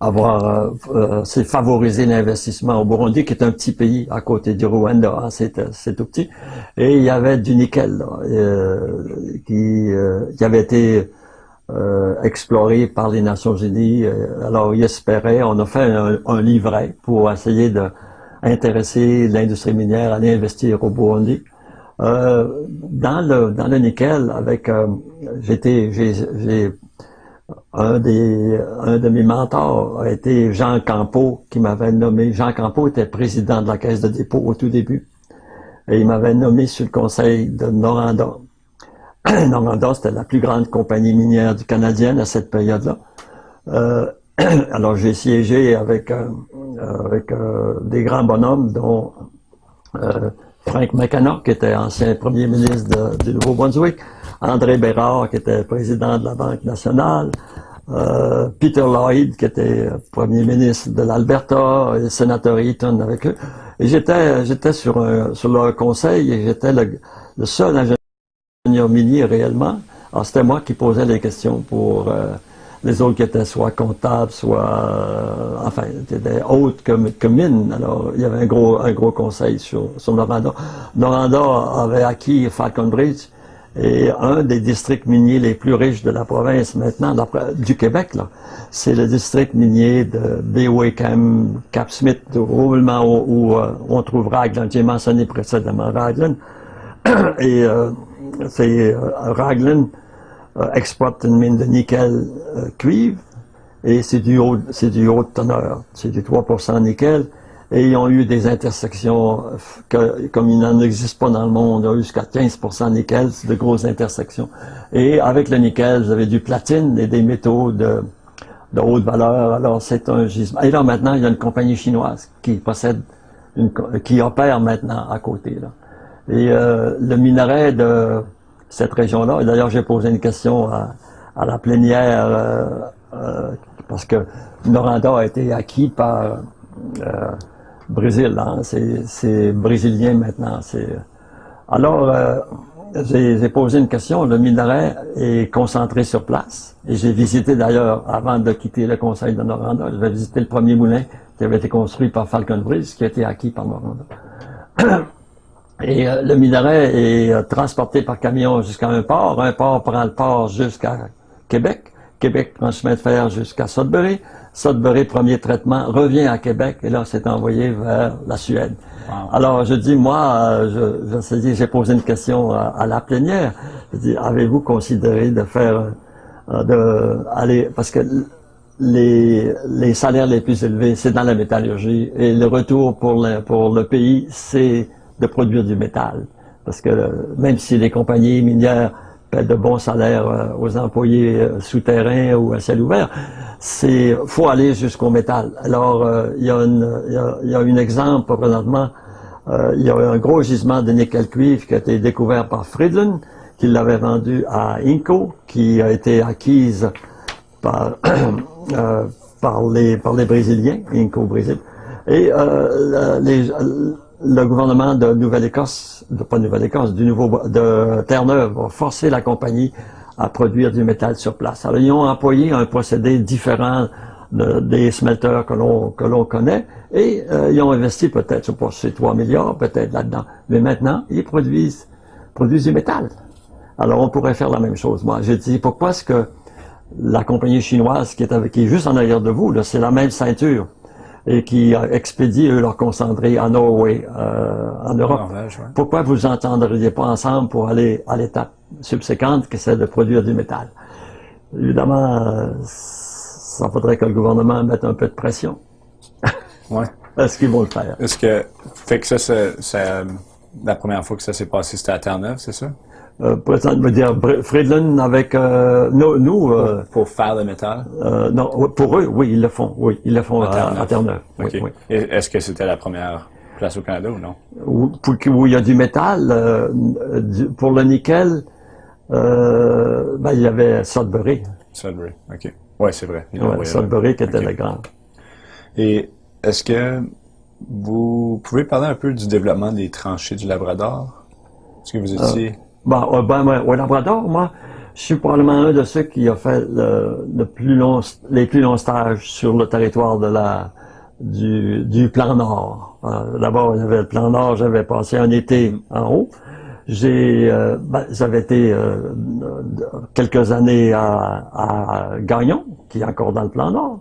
avoir euh, euh, c'est favoriser l'investissement au Burundi, qui est un petit pays à côté du Rwanda, hein, c'est tout petit. Et il y avait du nickel euh, qui, qui avait été exploré par les Nations Unies. Alors, il espérait, on a fait un, livret pour essayer de intéresser l'industrie minière à aller investir au Burundi. dans le dans le nickel, avec j'étais j'ai un, de mes mentors a été Jean Campeau, qui m'avait nommé. Jean Campeau était président de la Caisse de dépôt au tout début. Et il m'avait nommé sur le conseil de Noranda. Noranda, c'était la plus grande compagnie minière du Canadien à cette période-là. Euh, alors j'ai siégé avec, euh, euh, des grands bonhommes, dont Frank McKenna, qui était ancien premier ministre du Nouveau-Brunswick, André Bérard, qui était président de la Banque nationale, euh, Peter Lloyd, qui était premier ministre de l'Alberta, et sénateur Eaton avec eux. Et j'étais, sur, leur conseil et j'étais le, seul ingénieur minier réellement. Alors c'était moi qui posais les questions pour euh, les autres qui étaient soit comptables, soit, euh, enfin, étaient autres que, que. Alors il y avait un gros, conseil sur, sur. Noranda avait acquis Falcon Bridge Et un des districts miniers les plus riches de la province maintenant, du Québec, c'est le district minier de Bewickham, Cap Smith, roulement où, euh, on trouve Raglan. J'ai mentionné précédemment Raglan. Et euh, c'est euh, Raglan exploite une mine de nickel cuivre et c'est du haut, c'est du haut teneur. C'est du 3% nickel ont eu des intersections que, comme il n'en existe pas dans le monde, eu jusqu'à 15% nickel, c'est de grosses intersections. Et avec le nickel, vous avez du platine et des métaux de, de haute valeur. Alors c'est un gisement. Et là maintenant, il y a une compagnie chinoise qui possède, une, qui opère maintenant à côté. Et euh, le minerai de cette région-là, et d'ailleurs j'ai posé une question à, à la plénière, euh, euh, parce que Noranda a été acquis par Brésil. Hein. C'est brésilien maintenant. Alors, euh, j'ai posé une question. Le minerai est concentré sur place. Et j'ai visité d'ailleurs, avant de quitter le conseil de Noranda, j'ai visité le premier moulin qui avait été construit par Falcon Bridge, qui a été acquis par Noranda. Et euh, le minerai est euh, transporté par camion jusqu'à un port. Un port prend le port jusqu'à Québec. Québec prend le chemin de fer jusqu'à Sudbury. Sudbury, premier traitement, revient à Québec et là, c'est envoyé vers la Suède. Alors, je dis, moi, je, je j'ai posé une question à, la plénière. Je dis, avez-vous considéré de faire, euh, de aller, parce que les, les salaires les plus élevés, c'est dans la métallurgie et le retour pour le, pour le pays, c'est de produire du métal. Parce que même si les compagnies minières de bons salaires euh, aux employés euh, souterrains ou à ciel ouvert, c'est faut aller jusqu'au métal. Alors, euh, il, y a il, y a, un exemple présentement, il y a un gros gisement de nickel-cuivre qui a été découvert par Friedland, qui l'avait vendu à Inco, qui a été acquise par, par, les, par les Brésiliens, Inco Brésil. Et les, le gouvernement de Nouvelle-Écosse, pas Nouvelle-Écosse, du nouveau de Terre-Neuve va forcer la compagnie à produire du métal sur place. Alors ils ont employé un procédé différent des smelters que l'on que l'on connaît et euh, ils ont investi peut-être, je sais pas, c'est 3 milliards peut-être là-dedans. Mais maintenant, ils produisent produisent du métal. Alors on pourrait faire la même chose. Moi, j'ai dit pourquoi est-ce que la compagnie chinoise qui est juste en arrière de vous, c'est la même ceinture? Et qui expédient eux leur concentré en Norway, euh, en Europe. Pourquoi vous entendriez pas ensemble pour aller à l'étape subséquente qui c'est de produire du métal? Évidemment, euh, ça faudrait que le gouvernement mette un peu de pression. ouais. Est-ce qu'ils vont le faire? Est-ce que, fait que ça, c'est, la première fois que ça s'est passé, c'était à Terre-Neuve, c'est ça? Euh, me dire Friedland avec euh, nous, nous euh, pour, faire le métal? Euh, non, pour eux, oui, ils le font. Oui, ils le font à, Terre-Neuve. Est-ce que c'était la première place au Canada ou non? Où, où il y a du métal pour le nickel. ben, il y avait Sudbury. Sudbury, ok. Ouais, c'est vrai. Ouais, Sudbury qui était le grand. Et est-ce que vous pouvez parler un peu du développement des tranchées du Labrador? Est-ce que vous étiez ben, ben, au Labrador, moi, je suis probablement un de ceux qui a fait le, plus long, les plus longs stages sur le territoire de la, du, du plan Nord. Euh, D'abord, avait le plan Nord, j'avais passé un été en haut. J'ai, euh, ben, j'avais été euh, quelques années à, à Gagnon, qui est encore dans le plan Nord.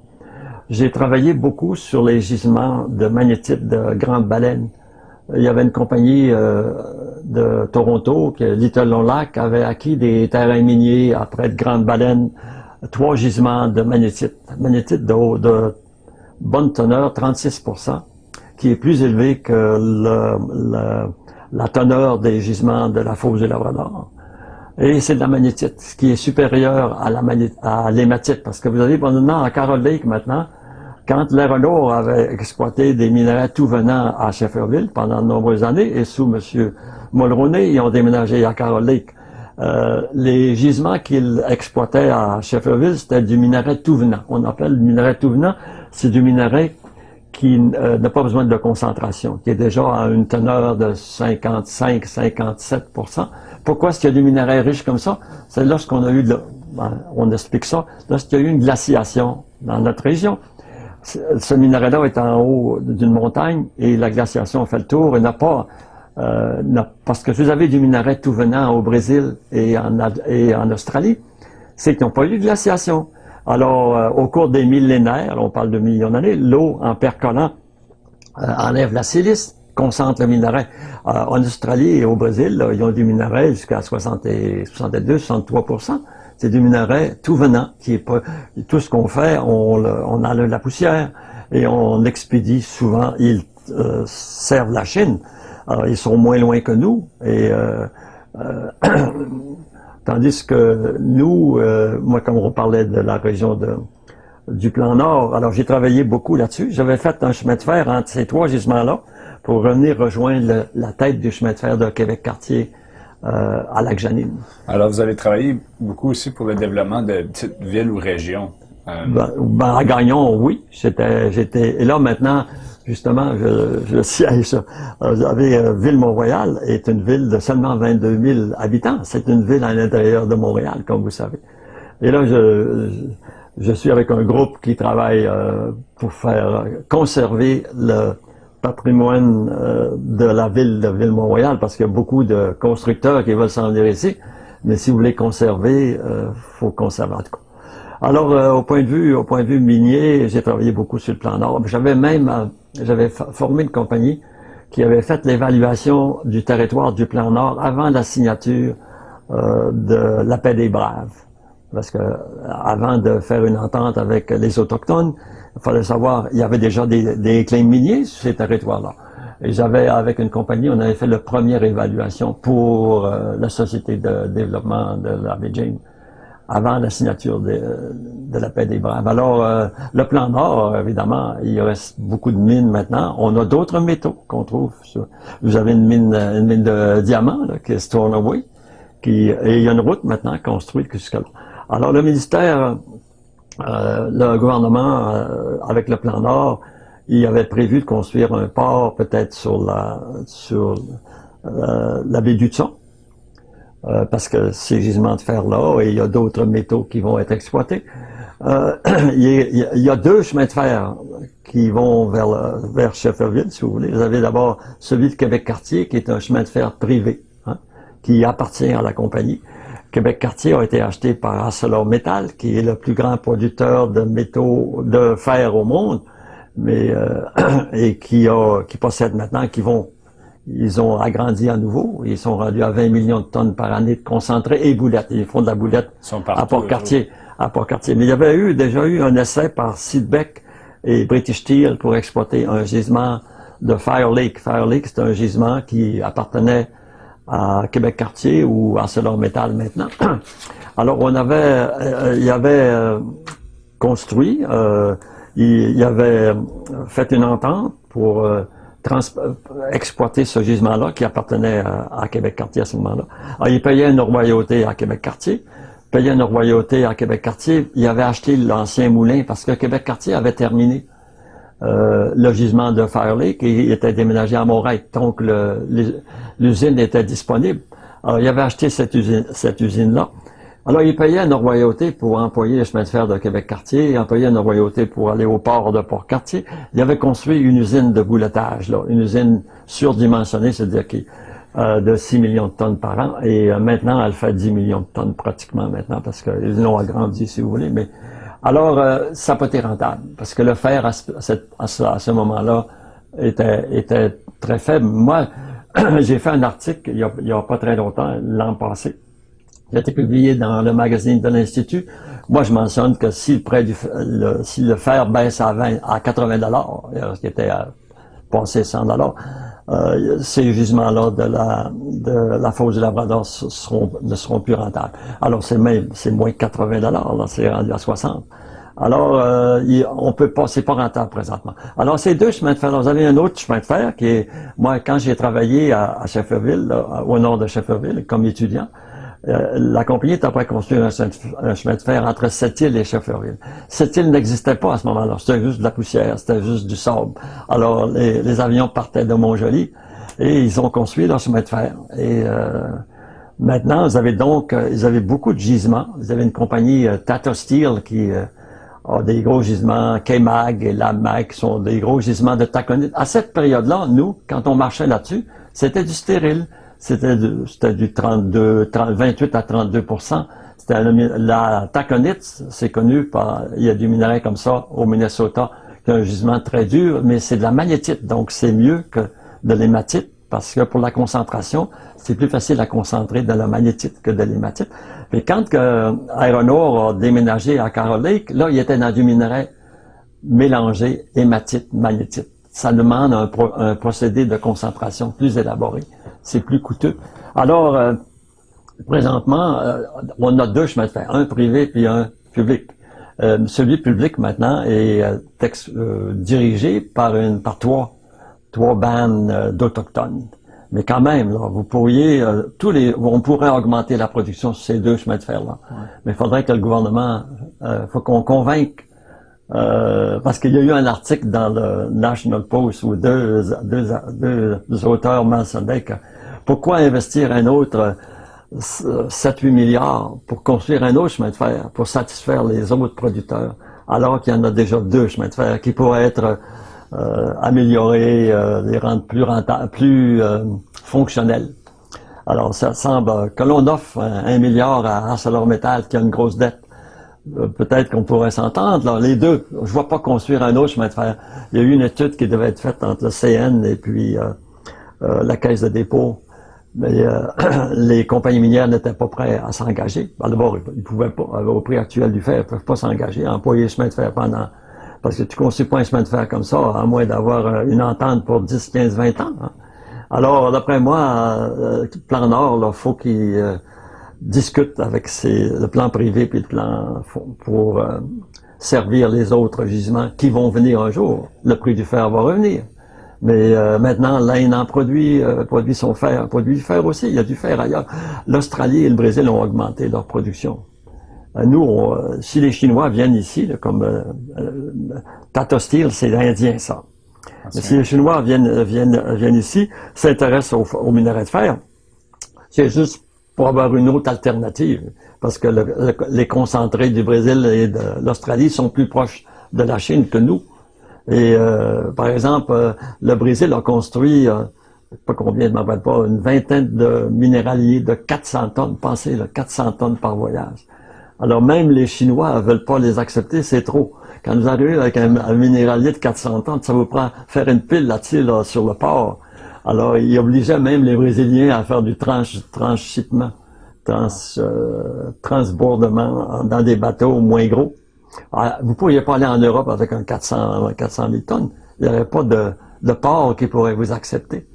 J'ai travaillé beaucoup sur les gisements de magnétite de grandes baleines. Il y avait une compagnie euh, de Toronto, que Little Long Lac avait acquis des terrains miniers après de grandes baleines, trois gisements de magnétite, magnétite de, bonne teneur, 36% qui est plus élevé que la teneur des gisements de la fosse du Labrador. Et c'est de la magnétite, ce qui est supérieur à l'hématite, parce que vous avez maintenant à Carol Lake maintenant, quand les Renault avait exploité des minerais tout venant à Shefferville pendant de nombreuses années, et sous M. Mulroney, ils ont déménagé à Carol Lake. Euh, les gisements qu'ils exploitaient à Shefferville, c'était du minerai tout venant. On appelle le minerai tout venant, c'est du minerai qui euh, n'a pas besoin de concentration, qui est déjà à une teneur de 55-57% Pourquoi est-ce qu'il y a des minerais riches comme ça? C'est lorsqu'on a eu, de, ben, on explique ça, lorsqu'il y a eu une glaciation dans notre région. Ce minerai-là est en haut d'une montagne et la glaciation fait le tour et n'a pas euh, parce que vous avez du minerai tout venant au Brésil et en, Australie, c'est qu'ils n'ont pas eu de glaciation. Alors, euh, au cours des millénaires, on parle de millions d'années, l'eau, en percolant, euh, enlève la silice, concentre le minerai. en Australie et au Brésil, ils ont du minerai jusqu'à 62, 63 C'est du minerai tout venant, qui est tout ce qu'on fait, on, on enlève la poussière et on expédie souvent. Ils servent la Chine. Alors, ils sont moins loin que nous. Et euh, euh, tandis que nous, euh, moi, comme on parlait de la région de, du plan Nord, alors j'ai travaillé beaucoup là-dessus. J'avais fait un chemin de fer entre ces trois gisements-là pour revenir rejoindre la tête du chemin de fer de Québec-Cartier à Lac-Janine. Alors, vous avez travaillé beaucoup aussi pour le développement de petites villes ou régions. Ben, ben, à Gagnon, oui. J'étais, j'étais, et là maintenant, justement, je, je siège. Vous avez euh, Ville-Mont-Royal est une ville de seulement 22 000 habitants. C'est une ville à l'intérieur de Montréal, comme vous savez. Et là, je, je suis avec un groupe qui travaille euh, pour faire conserver le patrimoine euh, de la ville de Ville-Mont-Royal, parce qu'il y a beaucoup de constructeurs qui veulent s'en venir ici. Mais si vous voulez conserver, il faut conserver en tout cas. Alors, euh, au point de vue, au point de vue minier, j'ai travaillé beaucoup sur le plan nord. J'avais même, euh, j'avais formé une compagnie qui avait fait l'évaluation du territoire du plan nord avant la signature euh, de la paix des braves. Parce que avant de faire une entente avec les autochtones, il fallait savoir, il y avait déjà des, des claims miniers sur ces territoires-là. Et j'avais, avec une compagnie, on avait fait la première évaluation pour la société de développement de la Beijing avant la signature de, la paix des Braves. Alors, euh, le plan Nord, évidemment, il reste beaucoup de mines maintenant. On a d'autres métaux qu'on trouve. vous avez une mine, une mine de diamants là, qui est Stornoway, qui et il y a une route maintenant construite jusqu'à là. Alors, le ministère, euh, le gouvernement, euh, avec le plan Nord, il avait prévu de construire un port peut-être sur la sur la baie du Tson euh, parce que ces gisements de fer-là, et il y a d'autres métaux qui vont être exploités. Euh, il, y a, deux chemins de fer qui vont vers, vers Shefferville, si vous voulez. Vous avez d'abord celui de Québec-Cartier, qui est un chemin de fer privé, hein, qui appartient à la compagnie. Québec-Cartier a été acheté par ArcelorMittal, qui est le plus grand producteur de métaux de fer au monde, mais euh, et qui, a, qui possède maintenant, qui vont ils ont agrandi à nouveau. Ils sont rendus à 20 millions de tonnes par année de concentré et boulettes. Ils font de la boulette à Port-Cartier. À Port-Cartier. Mais il y avait eu déjà eu un essai par Sidbeck et British Steel pour exploiter un gisement de Fire Lake. Fire Lake, c'est un gisement qui appartenait à Québec-Cartier ou à ArcelorMittal maintenant. Alors on avait, euh, il avait euh, construit, euh, il, avait fait une entente pour exploiter ce gisement-là qui appartenait à, Québec-Cartier à ce moment-là. Alors, il payait une royauté à Québec-Cartier, payait une royauté à Québec-Cartier. Il avait acheté l'ancien moulin parce que Québec-Cartier avait terminé euh, le gisement de Fire Lake et il était déménagé à Montréal. Donc, l'usine était disponible. Alors, il avait acheté cette usine-là. Cette usine -là. Alors, il payait une royauté pour employer le chemin de fer de Québec-Cartier, il payait une royauté pour aller au port de Port-Cartier. Il avait construit une usine de boulettage, là, une usine surdimensionnée, c'est-à-dire qui euh, de 6 millions de tonnes par an. Et euh, maintenant, elle fait 10 millions de tonnes pratiquement maintenant, parce qu'ils l'ont agrandi, si vous voulez. Mais Alors, euh, ça n'a pas été rentable, parce que le fer, à ce, moment-là, était, était très faible. Moi, j'ai fait un article il n'y a, pas très longtemps, l'an passé, il a été publié dans le magazine de l'Institut. Moi, je mentionne que si le prêt du le, si le fer baisse à 20, à 80 dollars, ce qui était à 100 dollars, euh, ces gisements-là de la de la fosse du Labrador ne seront plus rentables. Alors c'est même c'est moins de 80 dollars, c'est rendu à 60. Alors, euh, on peut pas, c'est pas rentable présentement. Alors, ces deux chemins de fer. vous avez un autre chemin de fer qui est, moi, quand j'ai travaillé à, à Shefferville, au nord de Shefferville, comme étudiant, euh, la compagnie est après construire un, chemin de fer entre Sept-Îles et Shefferville. Sept-Îles n'existait pas à ce moment-là. C'était juste de la poussière, c'était juste du sable. Alors, les, avions partaient de Montjoli et ils ont construit leur chemin de fer. Et euh, maintenant, vous avez donc, euh, ils avaient beaucoup de gisements. Vous avez une compagnie Tata Steel qui a des gros gisements, K-Mag et LabMag qui sont des gros gisements de taconite. À cette période-là, nous, quand on marchait là-dessus, c'était du stérile. C'était du 32, 28 à 32 C'était la taconite, c'est connu par, il y a du minerai comme ça au Minnesota, qui a un gisement très dur, mais c'est de la magnétite, donc c'est mieux que de l'hématite, parce que pour la concentration, c'est plus facile à concentrer de la magnétite que de l'hématite. Mais quand que Ore a déménagé à Carol Lake, là, il était dans du minerai mélangé hématite, magnétite. Ça demande un procédé de concentration plus élaboré c'est plus coûteux. Alors, euh, présentement, euh, on a deux chemins de fer, un privé puis un public. Euh, celui public maintenant est dirigé par une par trois trois bandes d'autochtones. Mais quand même, là, vous pourriez tous les on pourrait augmenter la production sur ces deux chemins de fer là. Mais il faudrait que le gouvernement faut qu'on convainque parce qu'il y a eu un article dans le National Post où deux, auteurs mentionnaient que pourquoi investir un autre 7-8 euh, milliards pour construire un autre chemin de fer, pour satisfaire les autres producteurs, alors qu'il y en a déjà deux chemins de fer qui pourraient être euh, améliorés, euh, les rendre plus euh, fonctionnels. Alors, ça semble que l'on offre un, milliard à ArcelorMittal qui a une grosse dette. Peut-être qu'on pourrait s'entendre, les deux. Je vois pas construire un autre chemin de fer. Il y a eu une étude qui devait être faite entre le CN et puis la Caisse de dépôt mais euh, les compagnies minières n'étaient pas prêtes à s'engager. D'abord, ils pouvaient pas, au prix actuel du fer, ils peuvent pas s'engager employer le chemin de fer pendant... Parce que tu construis pas un chemin de fer comme ça, à moins d'avoir euh, une entente pour 10, 15, 20 ans. Hein. Alors, d'après moi, euh, plan Nord, il faut qu'ils euh, discutent avec le plan privé puis le plan pour servir les autres gisements qui vont venir un jour. Le prix du fer va revenir. Mais euh, maintenant, l'Inde en produit, euh, produit son fer, produit du fer aussi. Il y a du fer ailleurs. L'Australie et le Brésil ont augmenté leur production. Euh, nous, si les Chinois viennent ici, comme Tata Steel, c'est indien ça. Ah, Mais si les Chinois viennent, viennent, viennent ici, s'intéressent au, au minerai de fer, c'est juste pour avoir une autre alternative. Parce que les concentrés du Brésil et de l'Australie sont plus proches de la Chine que nous. Et euh, par exemple, euh, le Brésil a construit, euh, pas combien, je ne pas, une vingtaine de minéraliers de 400 tonnes. Pensez, là, 400 tonnes par voyage. Alors même les Chinois veulent pas les accepter, c'est trop. Quand vous arrivez avec un, minéralier de 400 tonnes, ça vous prend faire une pile là-dessus là, sur le port. Alors ils obligeaient même les Brésiliens à faire du trans, transhipment, trans, euh, transbordement dans des bateaux moins gros. Ah, vous ne pourriez pas aller en Europe avec un 400, 400 000 tonnes. Il n'y aurait pas de, de port qui pourrait vous accepter.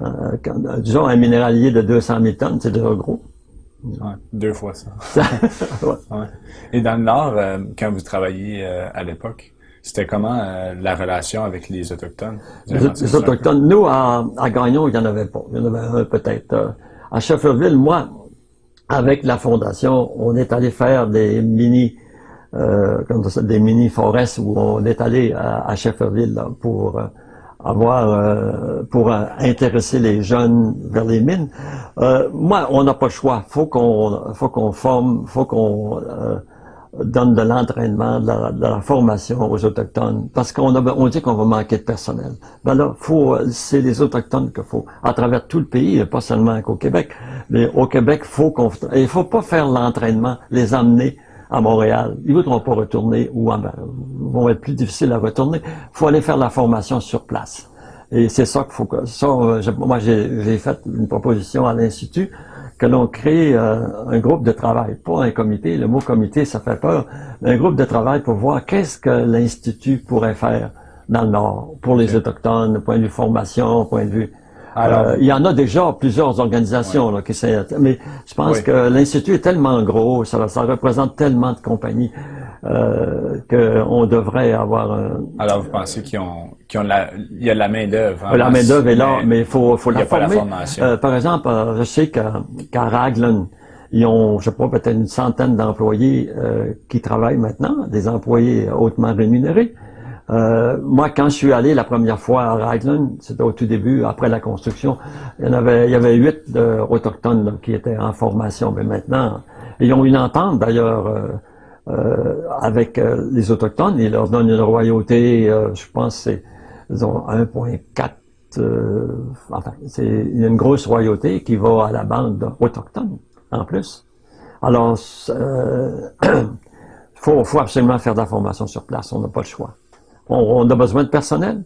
Euh, disons, un minéralier de 200 000 tonnes, c'est déjà gros. deux fois ça. Et dans le Nord, euh, quand vous travailliez euh, à l'époque, c'était comment la relation avec les Autochtones? Les, Autochtones, nous, à, à, Gagnon, il n'y en avait pas. Il y en avait un peut-être. à Shefferville, moi, avec la Fondation, on est allé faire des mini euh, comme ça, des mini-forêts où on est allé à, à Shefferville pour euh, avoir euh, pour intéresser les jeunes vers les mines. moi, on n'a pas le choix. Faut qu'on faut qu'on forme, faut qu'on donne de l'entraînement, de, la, formation aux autochtones, parce qu'on on dit qu'on va manquer de personnel. Ben là, faut, c'est les autochtones qu'il faut, à travers tout le pays, pas seulement qu'au Québec, mais au Québec, faut qu'on, il faut pas faire l'entraînement, les amener à Montréal. Ils voudront pas retourner ou vont être plus difficiles à retourner. Faut aller faire la formation sur place. Et c'est ça qu'il faut. Ça, euh, moi, j'ai fait une proposition à l'Institut que l'on crée euh, un groupe de travail, pas un comité. Le mot comité, ça fait peur. Mais un groupe de travail pour voir qu'est-ce que l'Institut pourrait faire dans le Nord pour les Autochtones, point de vue formation, point de vue alors, euh, il y en a déjà plusieurs organisations là, qui mais je pense que l'institut est tellement gros, ça, ça représente tellement de compagnies euh, qu'on devrait avoir. Un, Alors, vous pensez qu'ils ont, qu'ils ont la, il y a la main d'œuvre. Hein, la main d'œuvre est là, mais il faut, faut la former. Euh, par exemple, euh, je sais qu'à Raglan, ils ont, je sais pas, peut-être une centaine d'employés qui travaillent maintenant, des employés hautement rémunérés. Euh, moi, quand je suis allé la première fois à Raglan, c'était au tout début, après la construction, il y en avait, il y avait huit autochtones qui étaient en formation. Mais maintenant, ils ont une entente d'ailleurs euh, euh, avec les autochtones. Ils leur donnent une royauté, je pense, c'est ils ont 1,4 enfin, c'est une grosse royauté qui va à la bande autochtone, en plus. Alors, il faut, faut absolument faire de la formation sur place, on n'a pas le choix. On, a besoin de personnel.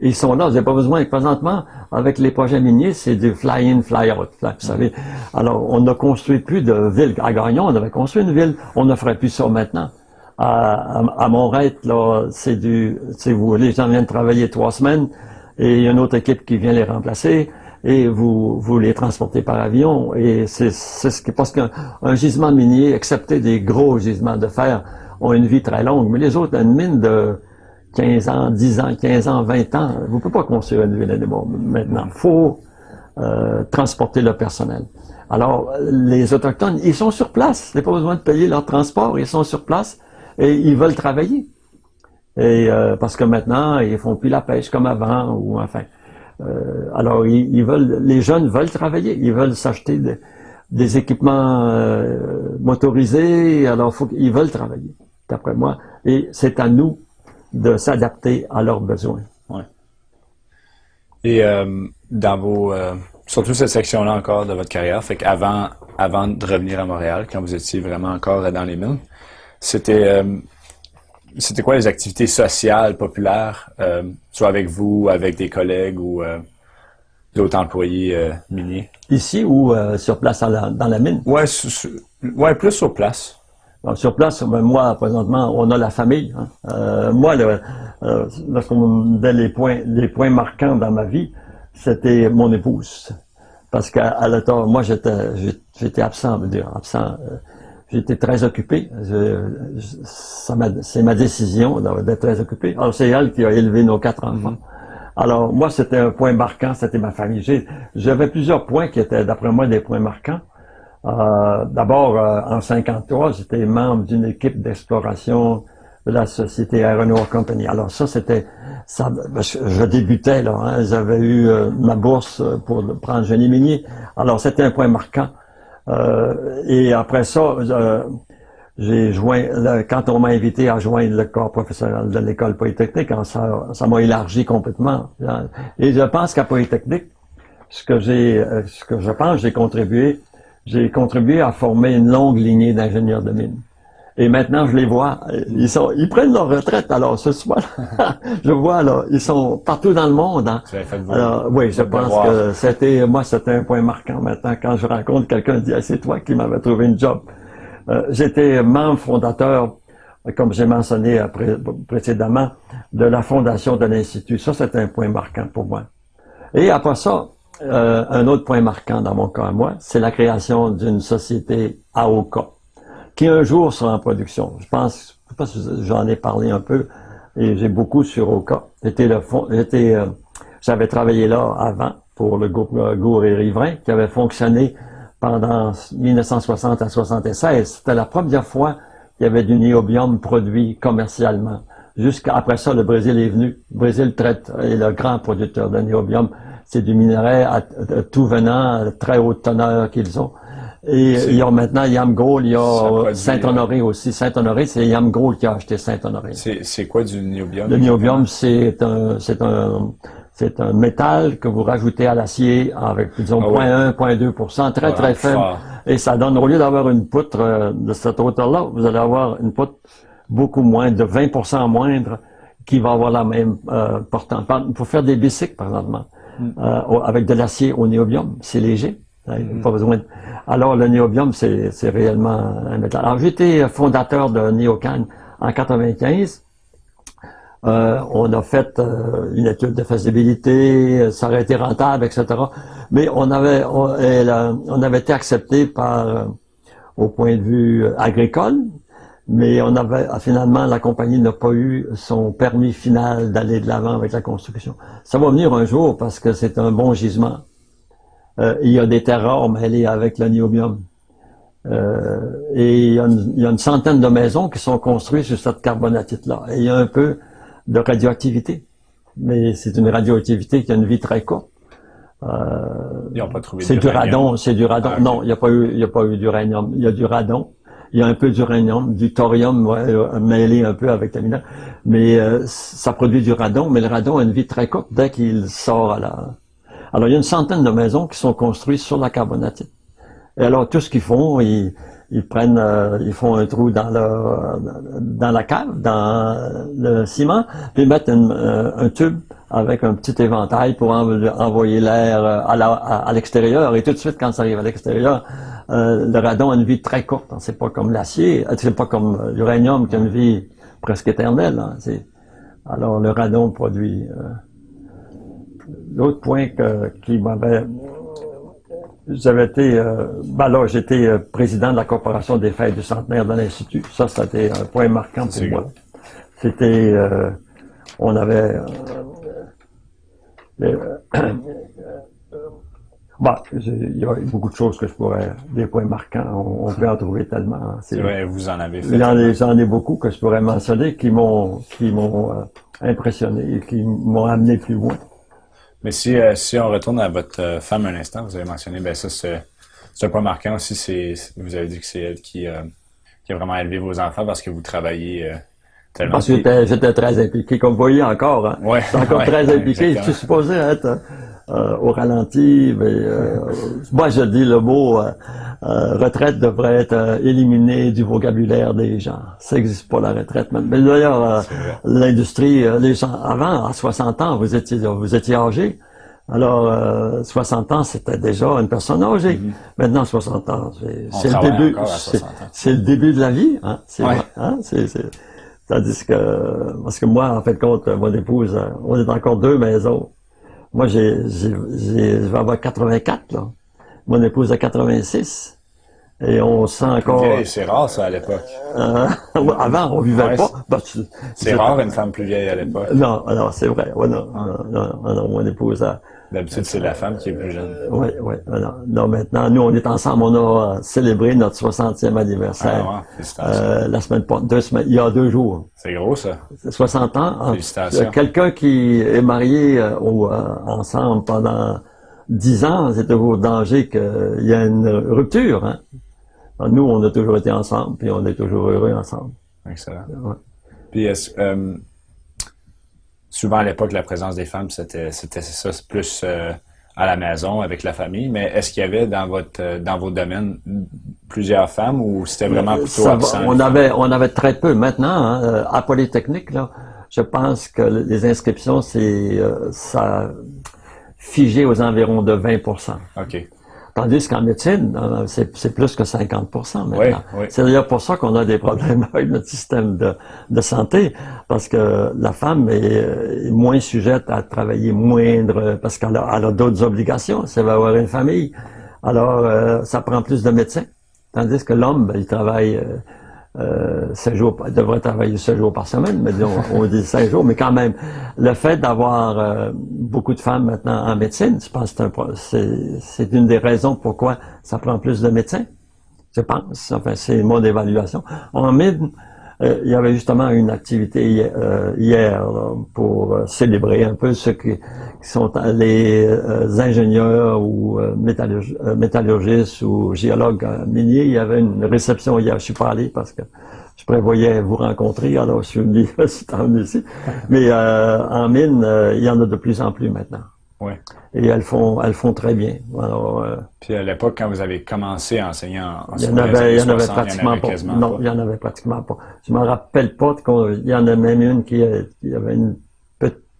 Ils sont là, vous n'avez pas besoin. présentement, avec les projets miniers, c'est du fly-in, fly-out. Vous savez. Alors, on ne construit plus de villes. À Gagnon, on avait construit une ville. On ne ferait plus ça maintenant. À, à, c'est du, vous, les gens viennent travailler trois semaines et il y a une autre équipe qui vient les remplacer et vous, vous les transportez par avion. Et c'est, c'est ce qui, parce qu'un gisement minier, excepté des gros gisements de fer, ont une vie très longue. Mais les autres, une mine de 15 ans, 10 ans, 15 ans, 20 ans, vous ne pouvez pas construire une ville maintenant. Il faut euh, transporter le personnel. Alors, les Autochtones, ils sont sur place. Ils n'ont pas besoin de payer leur transport. Ils sont sur place et ils veulent travailler. Et euh, parce que maintenant, ils font plus la pêche comme avant, ou enfin. Euh, alors, ils, veulent, les jeunes veulent travailler. Ils veulent s'acheter des équipements motorisés. Alors, faut, ils veulent travailler, d'après moi. Et c'est à nous de s'adapter à leurs besoins. Ouais. Et euh, dans vos, euh, surtout cette section-là encore de votre carrière, fait qu'avant avant de revenir à Montréal, quand vous étiez vraiment encore dans les mines, c'était euh, c'était quoi les activités sociales populaires, soit avec vous, avec des collègues ou d'autres employés miniers? Ici ou sur place dans la mine? Ouais, ouais, plus sur place sur place, ben, moi, présentement, on a la famille. Hein. Euh, moi, le, euh, lorsqu'on me donnait les points, les points marquants dans ma vie, c'était mon épouse. Parce qu'à l'état, moi, j'étais, j'étais absent, veux dire, absent. Euh, j'étais très occupé. c'est ma décision d'être très occupé. Alors, c'est elle qui a élevé nos quatre enfants. Mm-hmm. Alors, moi, c'était un point marquant, c'était ma famille. J'avais plusieurs points qui étaient, d'après moi, des points marquants. Euh, d'abord, euh, en 53, j'étais membre d'une équipe d'exploration de la société Aeronaut Company. Alors ça, c'était, ça, je, débutais là. Hein, J'avais eu euh, ma bourse pour prendre génie minier. Alors c'était un point marquant. et après ça, j'ai joint, quand on m'a invité à joindre le corps professionnel de l'école polytechnique, hein, ça, ça m'a élargi complètement. Et je pense qu'à Polytechnique, ce que j'ai, ce que je pense, j'ai contribué, j'ai contribué à former une longue lignée d'ingénieurs de mine. Et maintenant, je les vois, ils sont, ils prennent leur retraite. Alors, ce soir, je vois là, ils sont partout dans le monde. Hein. Alors, oui, je pense que c'était, moi, c'était un point marquant maintenant quand je rencontre quelqu'un, dit, c'est toi qui m'avais trouvé une job. Euh, j'étais membre fondateur, comme j'ai mentionné précédemment, de la fondation de l'institut. Ça, c'était un point marquant pour moi. Et après ça, euh, un autre point marquant dans mon cas à moi, c'est la création d'une société AOKA, qui un jour sera en production. Je pense, je j'en ai parlé un peu, et j'ai beaucoup sur. J'étais le fond, euh, j'avais travaillé là avant pour le groupe euh, Gour et Riverain, qui avait fonctionné pendant 1960 à 76. C'était la première fois qu'il y avait du niobium produit commercialement. Jusqu'après ça, le Brésil est venu. Le Brésil traite, est le grand producteur de niobium c'est du minerai à, tout venant, très haute teneur qu'ils ont. Et il y a maintenant Yamgold, il y a Saint-Honoré aussi. Saint-Honoré, c'est Yamgold qui a acheté Saint-Honoré. C'est quoi du niobium? Le niobium, c'est un, c'est un, c'est un métal que vous rajoutez à l'acier avec, disons, 0.1, 0.2% très, très faible. Et ça donne, au lieu d'avoir une poutre euh, de cette hauteur-là, vous allez avoir une poutre beaucoup moins, de 20% moindre, qui va avoir la même euh, portance. Pour faire des bicycles, par exemple. Euh, avec de l'acier au néobium. C'est léger. Hein, pas mm. besoin Alors, le néobium, c'est réellement un métal. Alors, j'étais fondateur de Néocan en 95. Euh, on a fait euh, une étude de faisabilité, ça aurait été rentable, etc. Mais on avait, on, on avait été accepté par, au point de vue agricole, mais on avait finalement la compagnie n'a pas eu son permis final d'aller de l'avant avec la construction. Ça va venir un jour parce que c'est un bon gisement. Euh, il y a des terres rares mêlées avec le niobium. Euh, et il y, a une, centaine de maisons qui sont construites sur cette carbonatite-là. Et il y a un peu de radioactivité. Mais c'est une radioactivité qui a une vie très courte. Euh, C'est du radon, c'est du radon. Ah, non, il n'y a pas eu, il y a pas eu d'uranium. Il y a du radon Il y a un peu d'uranium, du thorium ouais, mêlé un peu avec la mine. Mais ça produit du radon, mais le radon a une vie très courte dès qu'il sort à la... Alors, il y a une centaine de maisons qui sont construites sur la carbonatite. Et alors, tout ce qu'ils font, ils, ils prennent, euh, ils font un trou dans dans la cave, dans le ciment, puis mettent euh, un tube avec un petit éventail pour envoyer l'air euh, à l'extérieur. et tout de suite, quand ça arrive à l'extérieur, le radon a une vie très courte. Hein. C'est pas comme l'acier, c'est pas comme l'uranium qui a une vie presque éternelle. Hein. Alors le radon produit. L'autre point que, qui m'avait j'avais été, euh, ben là, j'étais euh, président de la Corporation des fêtes du centenaire de l'Institut. Ça, c'était un point marquant pour moi. C'était, euh, on avait, euh, bon, il y a beaucoup de choses que je pourrais, des points marquants, on, peut en trouver tellement. C'est vrai, vous en avez fait. J'en ai, ai beaucoup que je pourrais mentionner qui m'ont, qui m'ont impressionné et qui m'ont amené plus loin. Mais si, euh, si on retourne à votre euh, femme un instant, vous avez mentionné, ben ça, c'est un point marquant aussi, c'est vous avez dit que c'est elle qui, euh, qui a vraiment élevé vos enfants parce que vous travaillez tellement. Parce que j'étais très impliqué, comme vous voyez encore. Hein. Ouais, encore très impliqué. Je suis supposé être au ralenti, mais moi je dis le mot retraite devrait être éliminé du vocabulaire des gens. Ça n'existe pas la retraite. Mais d'ailleurs, l'industrie, les gens avant, à 60 ans, vous étiez vous étiez âgé. Alors, 60 ans, c'était déjà une personne âgée. Mm-hmm. Maintenant, 60 ans, c'est le début. C'est le début de la vie. Hein? C'est, hein? Tandis que, parce que moi, en fait, compte, mon épouse, on est encore deux maisons. Moi, j'ai, j'ai, je vais avoir 84, là. Mon épouse a 86. Et on sent encore... C'est rare, ça, à l'époque. Euh, avant, on vivait pas. C'est rare, une femme plus vieille à l'époque. Non, non, c'est vrai. Ouais, non, non, non, mon épouse a... D'habitude, c'est la femme qui est plus jeune. Oui, oui. Non, non, maintenant, nous, on est ensemble. On a célébré notre 60e anniversaire. Ah, euh, la semaine, deux semaines, il y a deux jours. C'est gros, ça. 60 ans. Ah, félicitations. Quelqu'un qui est marié euh, euh, ensemble pendant 10 ans, c'est toujours danger qu'il y ait une rupture. Hein? Nous, on a toujours été ensemble, puis on est toujours heureux ensemble. Excellent. Puis, euh, souvent à l'époque, la présence des femmes, c'était ça, plus euh, à la maison, avec la famille, mais est-ce qu'il y avait dans votre euh, dans vos domaines plusieurs femmes ou c'était vraiment plutôt absent? On avait, on avait très peu. Maintenant, hein, à Polytechnique, là, je pense que les inscriptions, c'est ça figé aux environs de 20% OK. Tandis qu'en médecine, c'est plus que 50% maintenant. C'est d'ailleurs pour ça qu'on a des problèmes avec notre système de, de santé, parce que la femme est, moins sujette à travailler moindre, parce qu'elle a, a d'autres obligations, ça va avoir une famille. Alors, euh, ça prend plus de médecins. Tandis que l'homme, ben, il travaille... Euh, euh, 7 jours, devrait travailler 7 jours par semaine, mais disons, on dit 5 jours, mais quand même, le fait d'avoir euh, beaucoup de femmes maintenant en médecine, je pense que c'est une des raisons pourquoi ça prend plus de médecins. Je pense, enfin, c'est mon évaluation. Il y avait justement une activité hier, euh, pour célébrer un peu ceux qui, sont les ingénieurs ou métallurgistes ou géologues miniers. Il y avait une réception hier, je suis pas allé parce que je prévoyais vous rencontrer, alors je suis venu ici. Mais en mine, il y en a de plus en plus maintenant. Et elles font, elles font très bien. Alors, euh, Puis à l'époque, quand vous avez commencé à enseigner en, il y en avait, il y en avait pratiquement pas. Non, il y en avait pratiquement pas. Je me rappelle pas qu'il y en a même une qui, qui avait une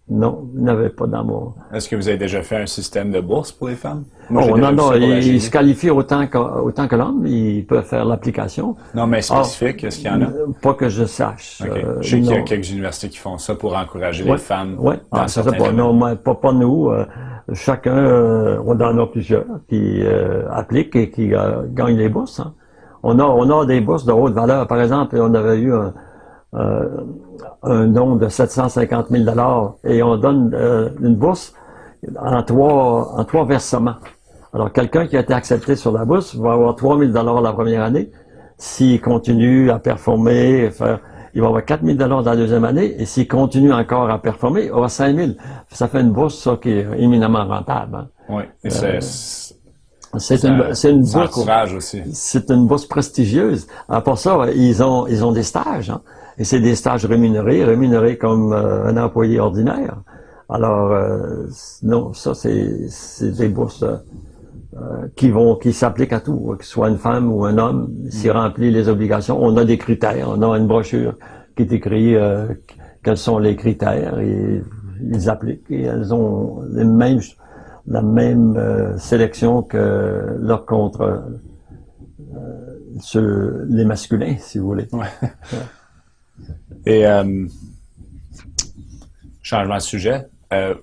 non, n'avait pas d'amour. Est-ce que vous avez déjà fait un système de bourse pour les femmes? non, non, non, il, se qualifie autant que, autant que l'homme, il peut faire l'application. Non, mais spécifique, est-ce qu'il y en a? Euh, pas que je sache. Euh, je sais qu'il y a quelques universités qui font ça pour encourager les femmes dans ah, certains pas, non, pas, pas nous. Euh, chacun, on en a plusieurs qui appliquent et qui gagnent les bourses. Hein. On, a, on a des bourses de haute valeur. Par exemple, on avait eu un, euh, un don de 750 000 dollars et on donne euh, une bourse en trois, en trois versements. Alors, quelqu'un qui a été accepté sur la bourse va avoir 3 000 dollars la première année. S'il continue à performer, faire, il va avoir 4 000 dollars la deuxième année. Et s'il continue encore à performer, il va avoir 5 000. Ça fait une bourse ça, qui est éminemment rentable. Hein. Oui. C'est une, c'est une bourse. aussi. C'est une bourse prestigieuse. À part ça, ils ont, ils ont des stages. Hein. Et c'est des stages rémunérés, rémunérés comme euh, un employé ordinaire. Alors, euh, non, ça, c'est, des bourses euh, qui vont, qui s'appliquent à tout, que ce soit une femme ou un homme, s'il mm. remplit les obligations. On a des critères, on a une brochure qui décrit quels sont les critères et ils appliquent et elles ont les mêmes la même sélection que leur contre les masculins, si vous voulez. Ouais. Et euh, changement de sujet.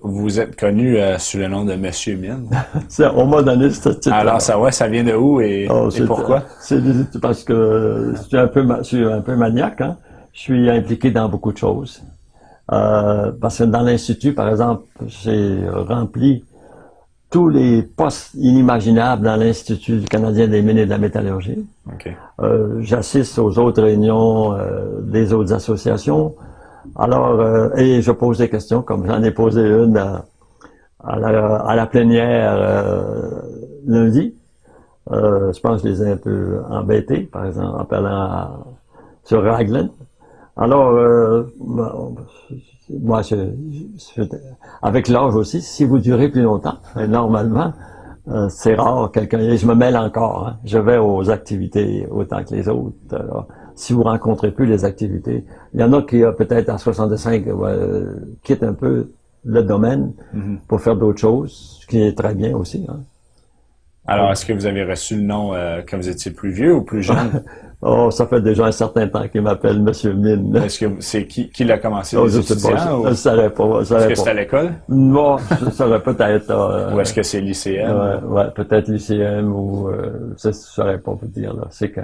vous êtes connu sous le nom de Monsieur Mine. on m'a donné ce titre. Alors ça ouais, ça vient de où et, oh, pourquoi? C'est parce que je suis un peu, je suis un peu maniaque. Hein? Je suis impliqué dans beaucoup de choses. parce que dans l'institut, par exemple, j'ai rempli tous les postes inimaginables dans l'Institut canadien des mines et de la métallurgie. Euh, J'assiste aux autres réunions euh, des autres associations. Alors, euh, et je pose des questions, comme j'en ai posé une à, la, à la, plénière euh, lundi. je pense que je les ai un peu embêtés, par exemple, en parlant sur Raglan. Alors, moi, je, avec l'âge aussi, si vous durez plus longtemps, normalement, euh, c'est rare quelqu'un. Et je me mêle encore. Hein. Je vais aux activités autant que les autres. si vous rencontrez plus les activités, il y en a qui, euh, peut-être à 65, euh, quittent un peu le domaine mm-hmm. pour faire d'autres choses, ce qui est très bien aussi. Hein. Alors, est-ce que vous avez reçu le nom quand vous étiez plus vieux ou plus jeune? Oh, ça fait déjà un certain temps qu'il m'appelle Monsieur Mine. Est-ce que c'est qui, qui l'a commencé oh, je sais pas, je, ne saurais pas. Est-ce que c'est à l'école? Non, je saurais peut-être. Euh, ou est-ce que c'est lycéen? Ouais, ouais peut-être lycéen ou euh, je saurais pas vous dire. C'est que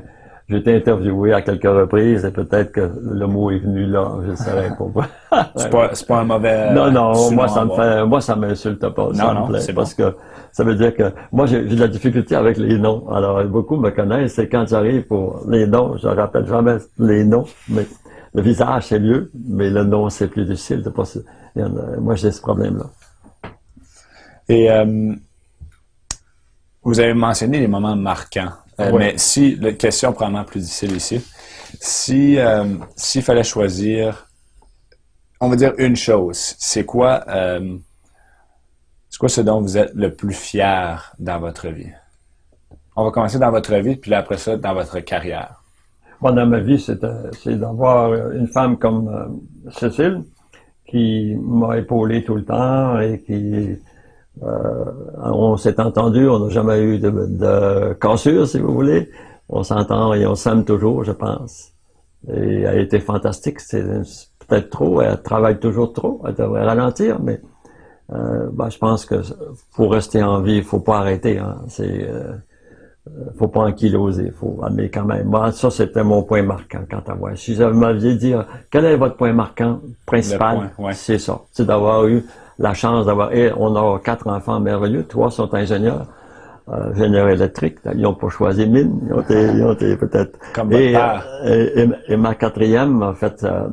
j'ai été interviewé à quelques reprises et peut-être que le mot est venu là, je ne saurais pas. c'est pas, pas un mauvais. Non, non, moi ça me fait, moi ça m'insulte pas. Non, non, c'est parce que ça veut dire que moi, j'ai de la difficulté avec les noms. Alors, beaucoup me connaissent, c'est quand j'arrive pour les noms, je ne rappelle jamais les noms, mais le visage, c'est mieux, mais le nom, c'est plus difficile. De passer. Moi, j'ai ce problème-là. Et euh, vous avez mentionné les moments marquants. Euh, mais si, la question probablement plus difficile ici, si euh, s'il fallait choisir, on va dire une chose, c'est quoi c'est quoi ce dont vous êtes le plus fier dans votre vie? On va commencer dans votre vie, puis après ça, dans votre carrière. Moi, dans ma vie, c'est d'avoir une femme comme euh, Cécile, qui m'a épaulé tout le temps et qui... Euh, on s'est entendu, on n'a jamais eu de, de, cassure, si vous voulez. On s'entend et on s'aime toujours, je pense. Et elle a été fantastique. C'est peut-être trop, elle travaille toujours trop, elle devrait ralentir, mais euh, ben, je pense que pour rester en vie, il faut pas arrêter. Hein. C'est, euh, faut pas ankyloser. Faut, mais quand même, moi, ça c'était mon point marquant quant à moi. Si vous m'aviez dit quel est votre point marquant principal, c'est ça, c'est d'avoir eu la chance d'avoir. Et on a quatre enfants merveilleux, trois sont ingénieurs. Euh, ingénieurs électriques, ils n'ont pas choisi mine, ils ont été, peut-être. Comme et, et, et, ma quatrième, en fait, euh,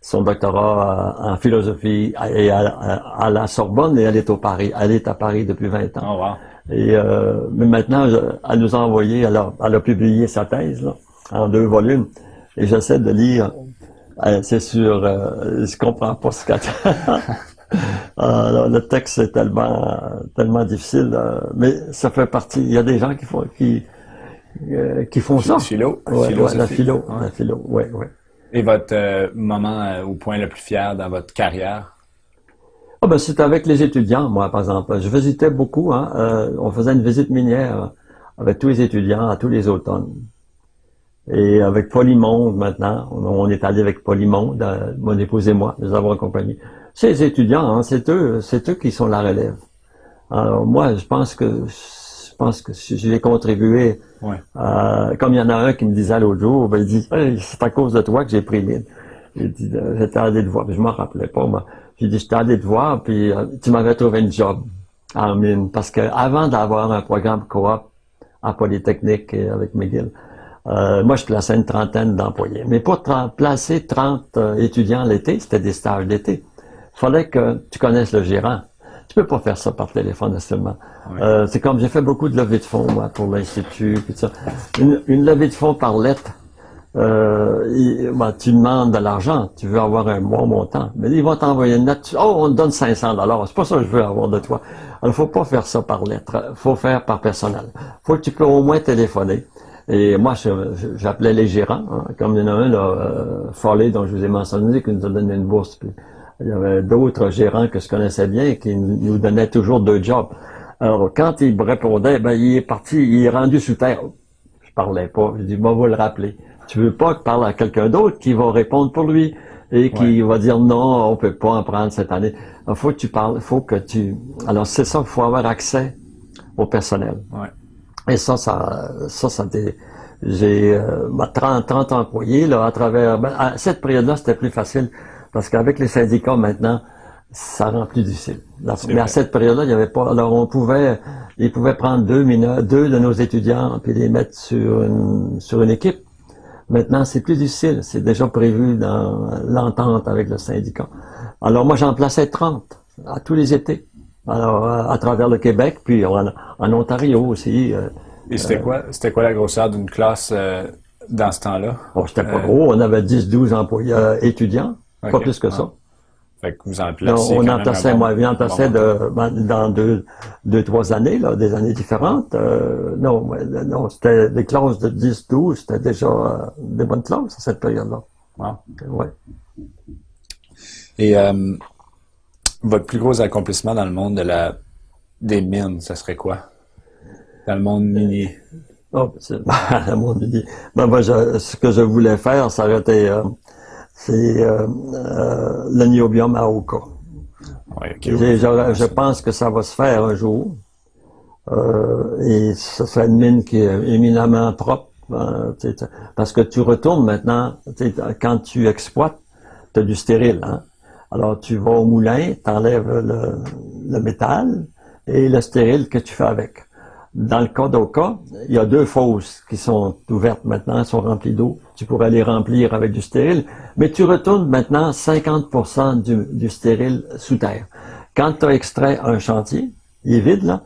son doctorat en philosophie et à, la Sorbonne et elle est au Paris. Elle est à Paris depuis 20 ans. Oh, wow. Et euh, mais maintenant, elle nous a envoyé, elle a, elle a publié sa thèse là, en deux volumes. Et j'essaie de lire. Euh, c'est sûr, euh, je comprends pas ce qu'elle euh, le texte est tellement tellement difficile, euh, mais ça fait partie. Il y a des gens qui font qui euh, qui font ça. Philo, ouais, la philo, la philo, ouais, ouais. Et votre euh, moment au point le plus fier dans votre carrière? Oh ben, c'est avec les étudiants, moi, par exemple. Je visitais beaucoup. Hein, on faisait une visite minière avec tous les étudiants à tous les automnes. Et avec Polymonde, maintenant, on, est allé avec Polymonde, mon épouse et moi, nous avons accompagné. Ces étudiants, hein, c'est eux, c'est eux qui sont la relève. Alors moi, je pense que pense que si j'ai contribué. Euh, comme il y en a un qui me disait l'autre jour, ben, il dit c'est à cause de toi que j'ai pris dit euh, j'étais allé te voir, je m'en rappelais pas moi. J'ai dit j'étais allé te voir, puis euh, tu m'avais trouvé une job en mine. Parce que avant d'avoir un programme coop en Polytechnique et avec McGill, moi, je plaçais une trentaine d'employés. Mais pour placer 30 étudiants l'été, c'était des stages d'été. Il fallait que tu connaisses le gérant Tu peux pas faire ça par téléphone seulement. Euh, c'est comme j'ai fait beaucoup de levées de fonds, moi, pour l'Institut, Une, une levée de fonds par lettre, euh, ben, tu demandes de l'argent, tu veux avoir un bon montant, mais ils vont t'envoyer une lettre, oh, on te donne 500 dollars, c'est pas ça que je veux avoir de toi. Alors, faut pas faire ça par lettre, faut faire par personnel. Faut que tu peux au moins téléphoner. Et moi, j'appelais les gérants, hein, comme il y en a un, là, euh, dont je vous ai mentionné, qui nous a donné une bourse. Puis, il y avait d'autres gérants que je connaissais bien qui nous donnaient toujours deux jobs. Alors, quand il me répondait, ben, il est parti, il est rendu sous terre. Je parlais pas. Je dis, bon, va le rappeler. Tu veux pas que parle à quelqu'un d'autre qui va répondre pour lui et qui va dire non, on peut pas en prendre cette année. Il faut que tu parles, faut que tu. Alors c'est ça, il faut avoir accès au personnel. Et ça, ça, ça, ça j'ai euh, 30, 30 employés là à travers. Ben, à cette période-là, c'était plus facile parce qu'avec les syndicats maintenant, ça rend plus difficile. mais à cette période-là, il n'y avait pas. Alors on pouvait, ils pouvaient prendre deux mineurs, deux de nos étudiants puis les mettre sur une sur une équipe Maintenant, c'est plus difficile. C'est déjà prévu dans l'entente avec le syndicat. Alors moi, j'en plaçais 30 à tous les étés. Alors, à, travers le Québec, puis en, Ontario aussi. Euh, Et c'était euh, quoi, c'était quoi la grosseur d'une classe euh, dans ce temps-là? Bon, c'était pas gros. On avait 10-12 employés étudiants. Pas plus que ça. Fait que vous en placez On en plaçait, moi, on en plaçait de, ben, dans deux, deux, trois années, là, des années différentes. Euh, non, non, c'était des classes de 10, 12, c'était déjà euh, des bonnes classes à cette période-là. Wow. Ouais. Et euh, votre plus gros accomplissement dans le monde de la des mines, ça serait quoi? Dans le monde minier? Oh, le monde minier. Ben, moi, ce que je voulais faire, ça aurait été c'est euh, euh, le niobium à Oka. je, pense que ça va se faire un jour. Euh, et ce serait une mine qui est éminemment propre. Hein, parce que tu retournes maintenant, quand tu exploites, tu as du stérile. Hein. Alors tu vas au moulin, tu enlèves le, le métal et le stérile que tu fais avec. Dans le cas d'Oka, il y a deux fosses qui sont ouvertes maintenant, elles sont remplies d'eau. Tu pourrais les remplir avec du stérile, mais tu retournes maintenant 50% du, stérile sous terre. Quand tu as extrait un chantier, il est vide là,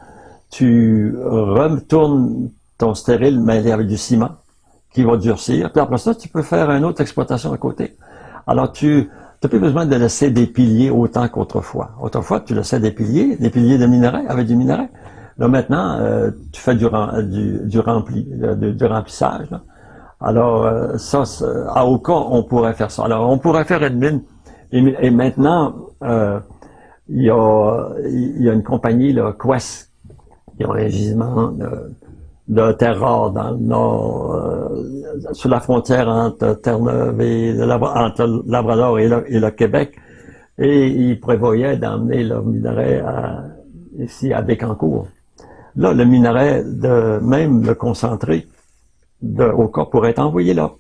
tu retournes ton stérile mêlé avec du ciment qui va durcir, puis après ça, tu peux faire une autre exploitation à côté. Alors tu n'as plus besoin de laisser des piliers autant qu'autrefois. Autrefois, tu laissais des piliers, des piliers de minerais avec du minerai. Là maintenant, euh, tu fais du, rempli, du, remplissage. Alors euh, ça, à aucun on pourrait faire ça. Alors on pourrait faire une mine. Et, maintenant, euh, il y, a, une compagnie, là, Quest, qui a un gisement de, de terre dans le nord, euh, sur la frontière entre Terre-Neuve et entre Labrador et le, le Québec. Et ils prévoyaient d'emmener leur minerai à, ici à Bécancourt. Là, le minerai, de même le concentré de, au cas pourrait être envoyé là.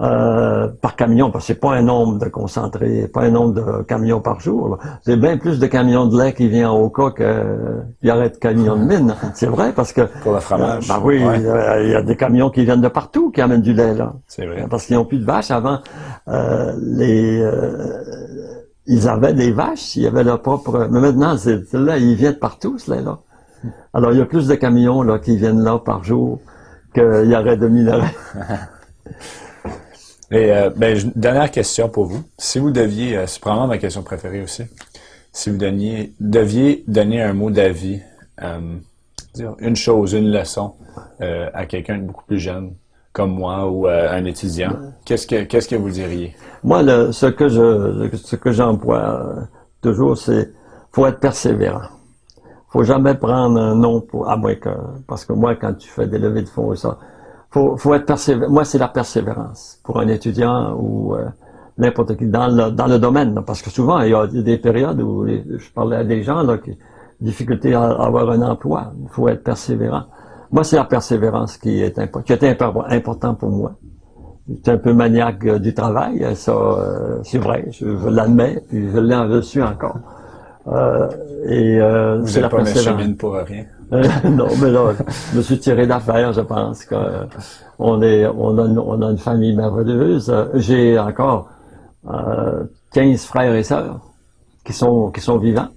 Euh, par camion, parce que c'est pas un nombre de concentrés, pas un nombre de camions par jour. C'est bien plus de camions de lait qui viennent au cas qu'il y aurait de camions de mine. C'est vrai parce que pour le fromage. ben oui, il y a des camions qui viennent de partout qui amènent du lait là. C'est vrai. Parce qu'ils n'ont plus de vaches avant. Euh, les euh, ils avaient des vaches, ils avaient leur propre. Mais maintenant, c'est là, il vient de partout ce lait là. Alors, il y a plus de camions là, qui viennent là par jour qu'il y aurait de minerais. Et euh, ben, dernière question pour vous. Si vous deviez, euh, c'est probablement ma question préférée aussi, si vous deviez donner un mot d'avis, euh, une chose, une leçon à quelqu'un de beaucoup plus jeune, comme moi ou un étudiant, qu'est-ce que qu'est-ce que vous diriez? Moi, ce que je ce que j'emploie toujours, c'est faut être persévérant faut jamais prendre un nom pour, à moins que, parce que moi, quand tu fais des levées de fonds et ça, faut, faut être persévérant. Moi, c'est la persévérance pour un étudiant ou euh, n'importe qui dans le, dans le domaine. parce que souvent, il y a des périodes où je parlais à des gens là, qui difficulté à, avoir un emploi. Il faut être persévérant. Moi, c'est la persévérance qui est qui était important pour moi. J'étais un peu maniaque euh, du travail, ça, euh, c'est vrai, je, je l'admets, puis je l'ai reçu encore. Euh, et euh, Vous n'êtes pas mine pour rien. non, mais là, je me suis tiré d'affaire, je pense que on est, on a, on a une famille merveilleuse. J'ai encore euh, 15 frères et sœurs qui sont, qui sont vivants.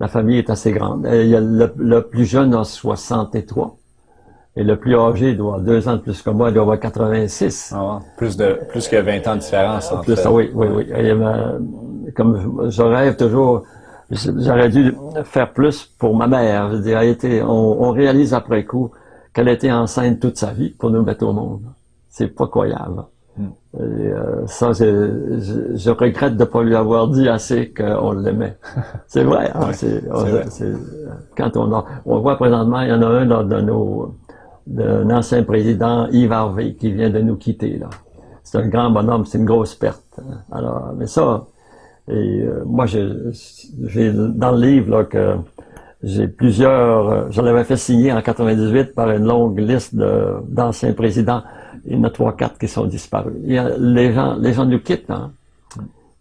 La famille est assez grande. Il y a le, plus jeune a 63. Et le plus âgé doit avoir deux ans de plus que moi, il doit avoir 86. Ah, plus de plus que 20 ans de différence entre plus, Oui, oui, oui. Comme je rêve toujours, j'aurais dû faire plus pour ma mère. Je veux dire, on, on réalise après coup qu'elle était enceinte toute sa vie pour nous mettre au monde. C'est pas croyable. Euh, ça, je, je, regrette de ne pas lui avoir dit assez qu'on l'aimait. C'est vrai. Hein, c'est, quand on a, on voit présentement, il y en a un de nos, d'un ancien président, Yves Harvey, qui vient de nous quitter là. C'est un grand bonhomme, c'est une grosse perte. Hein. Alors, mais ça, et euh, moi, j'ai dans le livre là que j'ai plusieurs, euh, je l'avais fait signer en 98 par une longue liste d'anciens présidents il y en a trois, quatre qui sont disparus. Il y a, les gens, les gens nous quittent. Hein.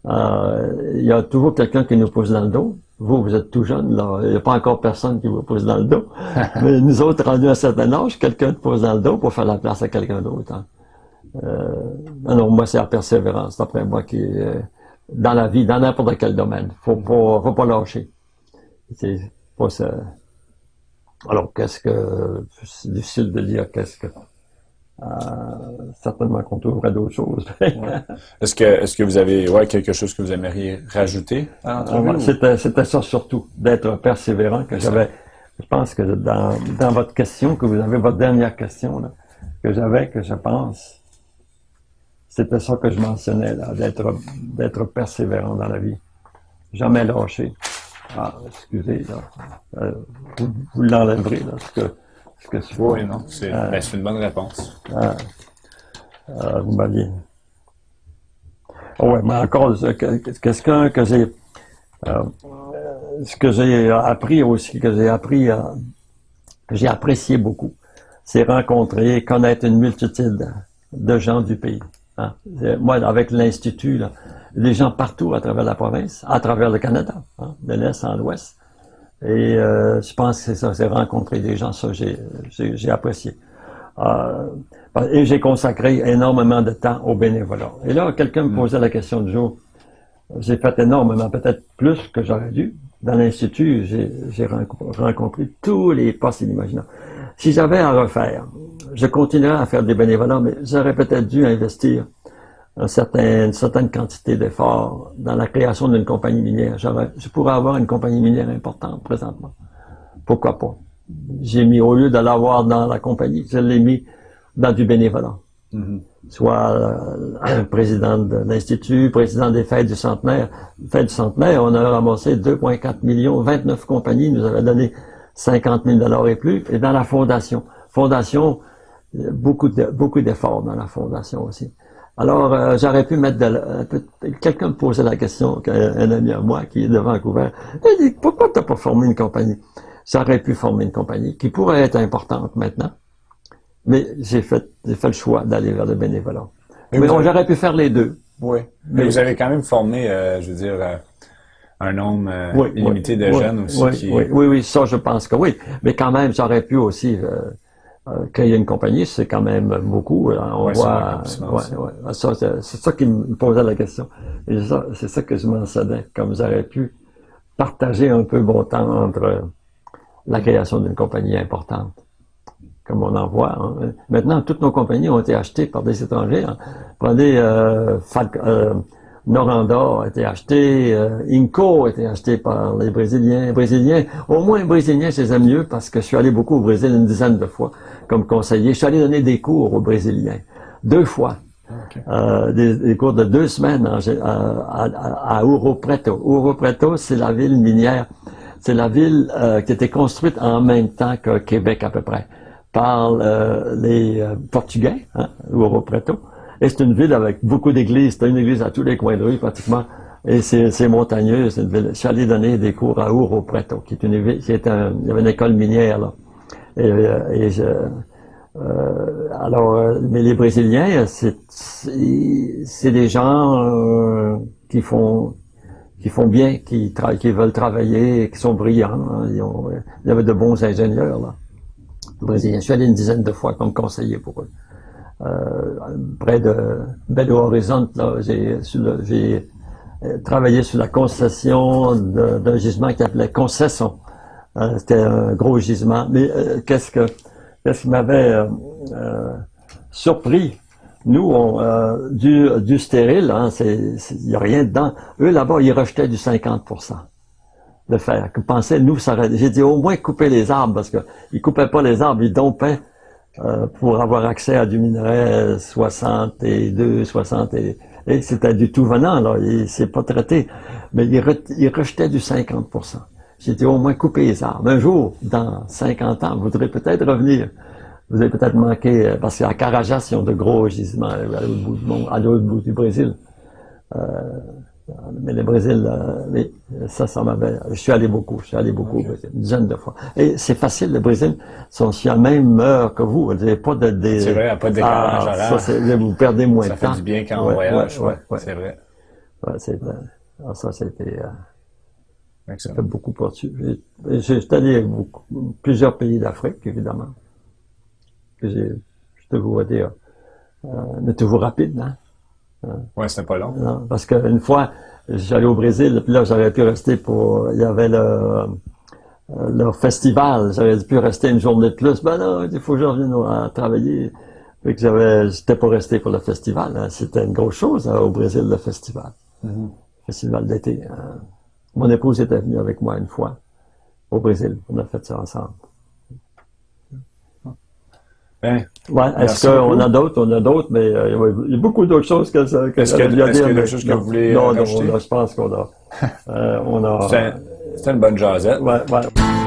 Euh, il y a toujours quelqu'un qui nous pose dans le dos. Vous, vous êtes tout jeune, là. Il n'y a pas encore personne qui vous pose dans le dos. Mais nous autres, rendus à un certain âge, quelqu'un nous pose dans le dos pour faire la place à quelqu'un d'autre. Hein. Euh, non, moi, c'est la persévérance, d'après moi, qui est dans la vie, dans n'importe quel domaine. Faut pas, faut pas lâcher. C'est pas ça. Alors, qu'est-ce que, c'est difficile de dire qu'est-ce que, euh, certainement qu'on trouverait d'autres choses. Est-ce que est-ce que vous avez ouais, quelque chose que vous aimeriez rajouter à C'était c'était ça surtout, d'être persévérant que j'avais. Je pense que dans, dans votre question, que vous avez votre dernière question là, que j'avais, que je pense, c'était ça que je mentionnais là, d'être d'être persévérant dans la vie, jamais lâcher. Ah, excusez là, euh, vous, vous l'enlèverez là, parce que oui, non, euh, ben, c'est une bonne réponse. Euh, euh, vous m'aviez. Oh, oui, mais encore, quelqu'un que j'ai. ce que j'ai appris aussi, que j'ai appris, que j'ai apprécié beaucoup, c'est rencontrer, connaître une multitude de gens du pays. Hein? Moi, avec l'Institut, les gens partout à travers la province, à travers le Canada, hein, de l'Est en l'Ouest. Et euh, je pense que c'est ça, c'est rencontrer des gens, ça j'ai apprécié. Euh, et j'ai consacré énormément de temps au bénévolat. Et là, quelqu'un me mm. posait la question du jour. J'ai fait énormément, peut-être plus que j'aurais dû. Dans l'Institut, j'ai rencontré tous les postes inimaginables. Si j'avais à refaire, je continuerais à faire des bénévolats, mais j'aurais peut-être dû investir un certain, une certaine quantité d'efforts dans la création d'une compagnie minière. Je pourrais avoir une compagnie minière importante présentement. Pourquoi pas? J'ai mis, au lieu de l'avoir dans la compagnie, je l'ai mis dans du bénévolat. Mm-hmm. Soit euh, président de l'Institut, président des fêtes du centenaire. Fêtes du centenaire, on a ramassé 2,4 millions, 29 compagnies nous avaient donné 50 000 dollars et plus. Et dans la fondation. Fondation, beaucoup de, beaucoup d'efforts dans la fondation aussi. Alors, euh, j'aurais pu mettre de Quelqu'un me posait la question, un, ami à moi qui est de Vancouver. Il dit, pourquoi tu n'as pas formé une compagnie? J'aurais pu former une compagnie qui pourrait être importante maintenant. Mais j'ai fait, fait le choix d'aller vers le bénévolat. Mais, j'aurais pu faire les deux. Oui. Mais, vous avez quand même formé, euh, je veux dire, euh, un nombre illimité de jeunes aussi. Oui, oui, oui, ça, je pense que oui. Mais quand même, j'aurais pu aussi euh, y a une compagnie, c'est quand même beaucoup. On voit, ouais, c'est ça qui me posait la question. C'est ça que je mentionnais, comme j'aurais pu partager un peu mon temps entre la création d'une compagnie importante, comme on en voit. Hein. Maintenant, toutes nos compagnies ont été achetées par des étrangers. Hein. Prenez euh, euh, Noranda a été acheté, euh, Inco a été acheté par les Brésiliens. Brésiliens, au moins Brésiliens, je les aime mieux parce que je suis allé beaucoup au Brésil une dizaine de fois comme conseiller. Je suis allé donner des cours aux Brésiliens, deux fois. Euh, des, cours de deux semaines à, à, à Ouro Preto. Ouro Preto, c'est la ville minière. C'est la ville euh, qui a été construite en même temps que Québec à peu près par euh, les Portugais, hein, Ouro Preto. Et c'est une ville avec beaucoup d'églises. C'est une église à tous les coins de rue pratiquement. Et c'est montagneux. Une ville. Je suis allé donner des cours à Ouro Preto, qui est une ville, qui est un, il y avait une école minière là. Et, euh, euh, alors, euh, mais les Brésiliens, c'est des gens qui font qui font bien, qui, veulent travailler, qui sont brillants. Hein. Ils ont, il y avait de bons ingénieurs là. Brésiliens. Je suis allé une dizaine de fois comme conseiller pour eux. Près de Belo Horizonte, j'ai travaillé sur la concession d'un gisement qui appelait concession. C'était un gros gisement. Mais qu'est-ce que qu'est-ce qui m'avait surpris? Nous, on, euh, du, du stérile, hein, il n'y a rien dedans. Eux, là-bas, ils rejetaient du 50% de fer. Que pensaient, nous, ça J'ai dit au moins couper les arbres, parce qu'ils coupaient pas les arbres, ils dompaient euh, pour avoir accès à du minerai 62, 60 et, et c'était du tout venant, là, c'est pas traité. Mais ils, rejetaient du 50 J'ai dit au moins couper les arbres. Un jour, dans 50 ans, vous voudrez peut-être revenir vous avez peut-être manqué, euh, parce qu'à Carajas, ils ont de gros gisements euh, à l'autre bout du monde, à l'autre bout du Brésil. Euh, mais le Brésil, euh, ça, ça m'avait. Je suis allé beaucoup, je suis allé beaucoup au Brésil, une dizaine de fois. Et c'est facile, le Brésil, sont sur la même heure que vous. Vous n'avez pas de. Des, c'est vrai, il n'y a pas de décalage ah, ça, Vous perdez moins de temps. Ça fait du bien quand on voyage, ouais, c'est vrai. Ouais, c'est, ah, ça, c'était. Euh, ça fait beaucoup. J'ai allé plusieurs pays d'Afrique, évidemment je vous dire, euh, mais toujours rapide, hein? Ouais, c'était pas long. Non, parce qu'une fois, j'allais au Brésil, puis là, j'aurais pu rester pour, il y avait le, euh, festival, j'aurais pu rester une journée de plus. Ben non, il faut que je revienne à travailler. Fait que j'avais, j'étais pas resté pour le festival. Hein. C'était une grosse chose hein, au Brésil, le festival. Mm-hmm. Festival d'été. Hein. Mon épouse était venue avec moi une fois au Brésil. On a fait ça ensemble. Ben, ouais, est-ce qu'on a d'autres? On a d'autres, mais euh, il y a beaucoup d'autres choses que ça. est-ce qu'il y a, d'autres choses que vous voulez Non, non, je pense qu'on a. Euh, on a C'était une bonne jasette. Ouais, ouais.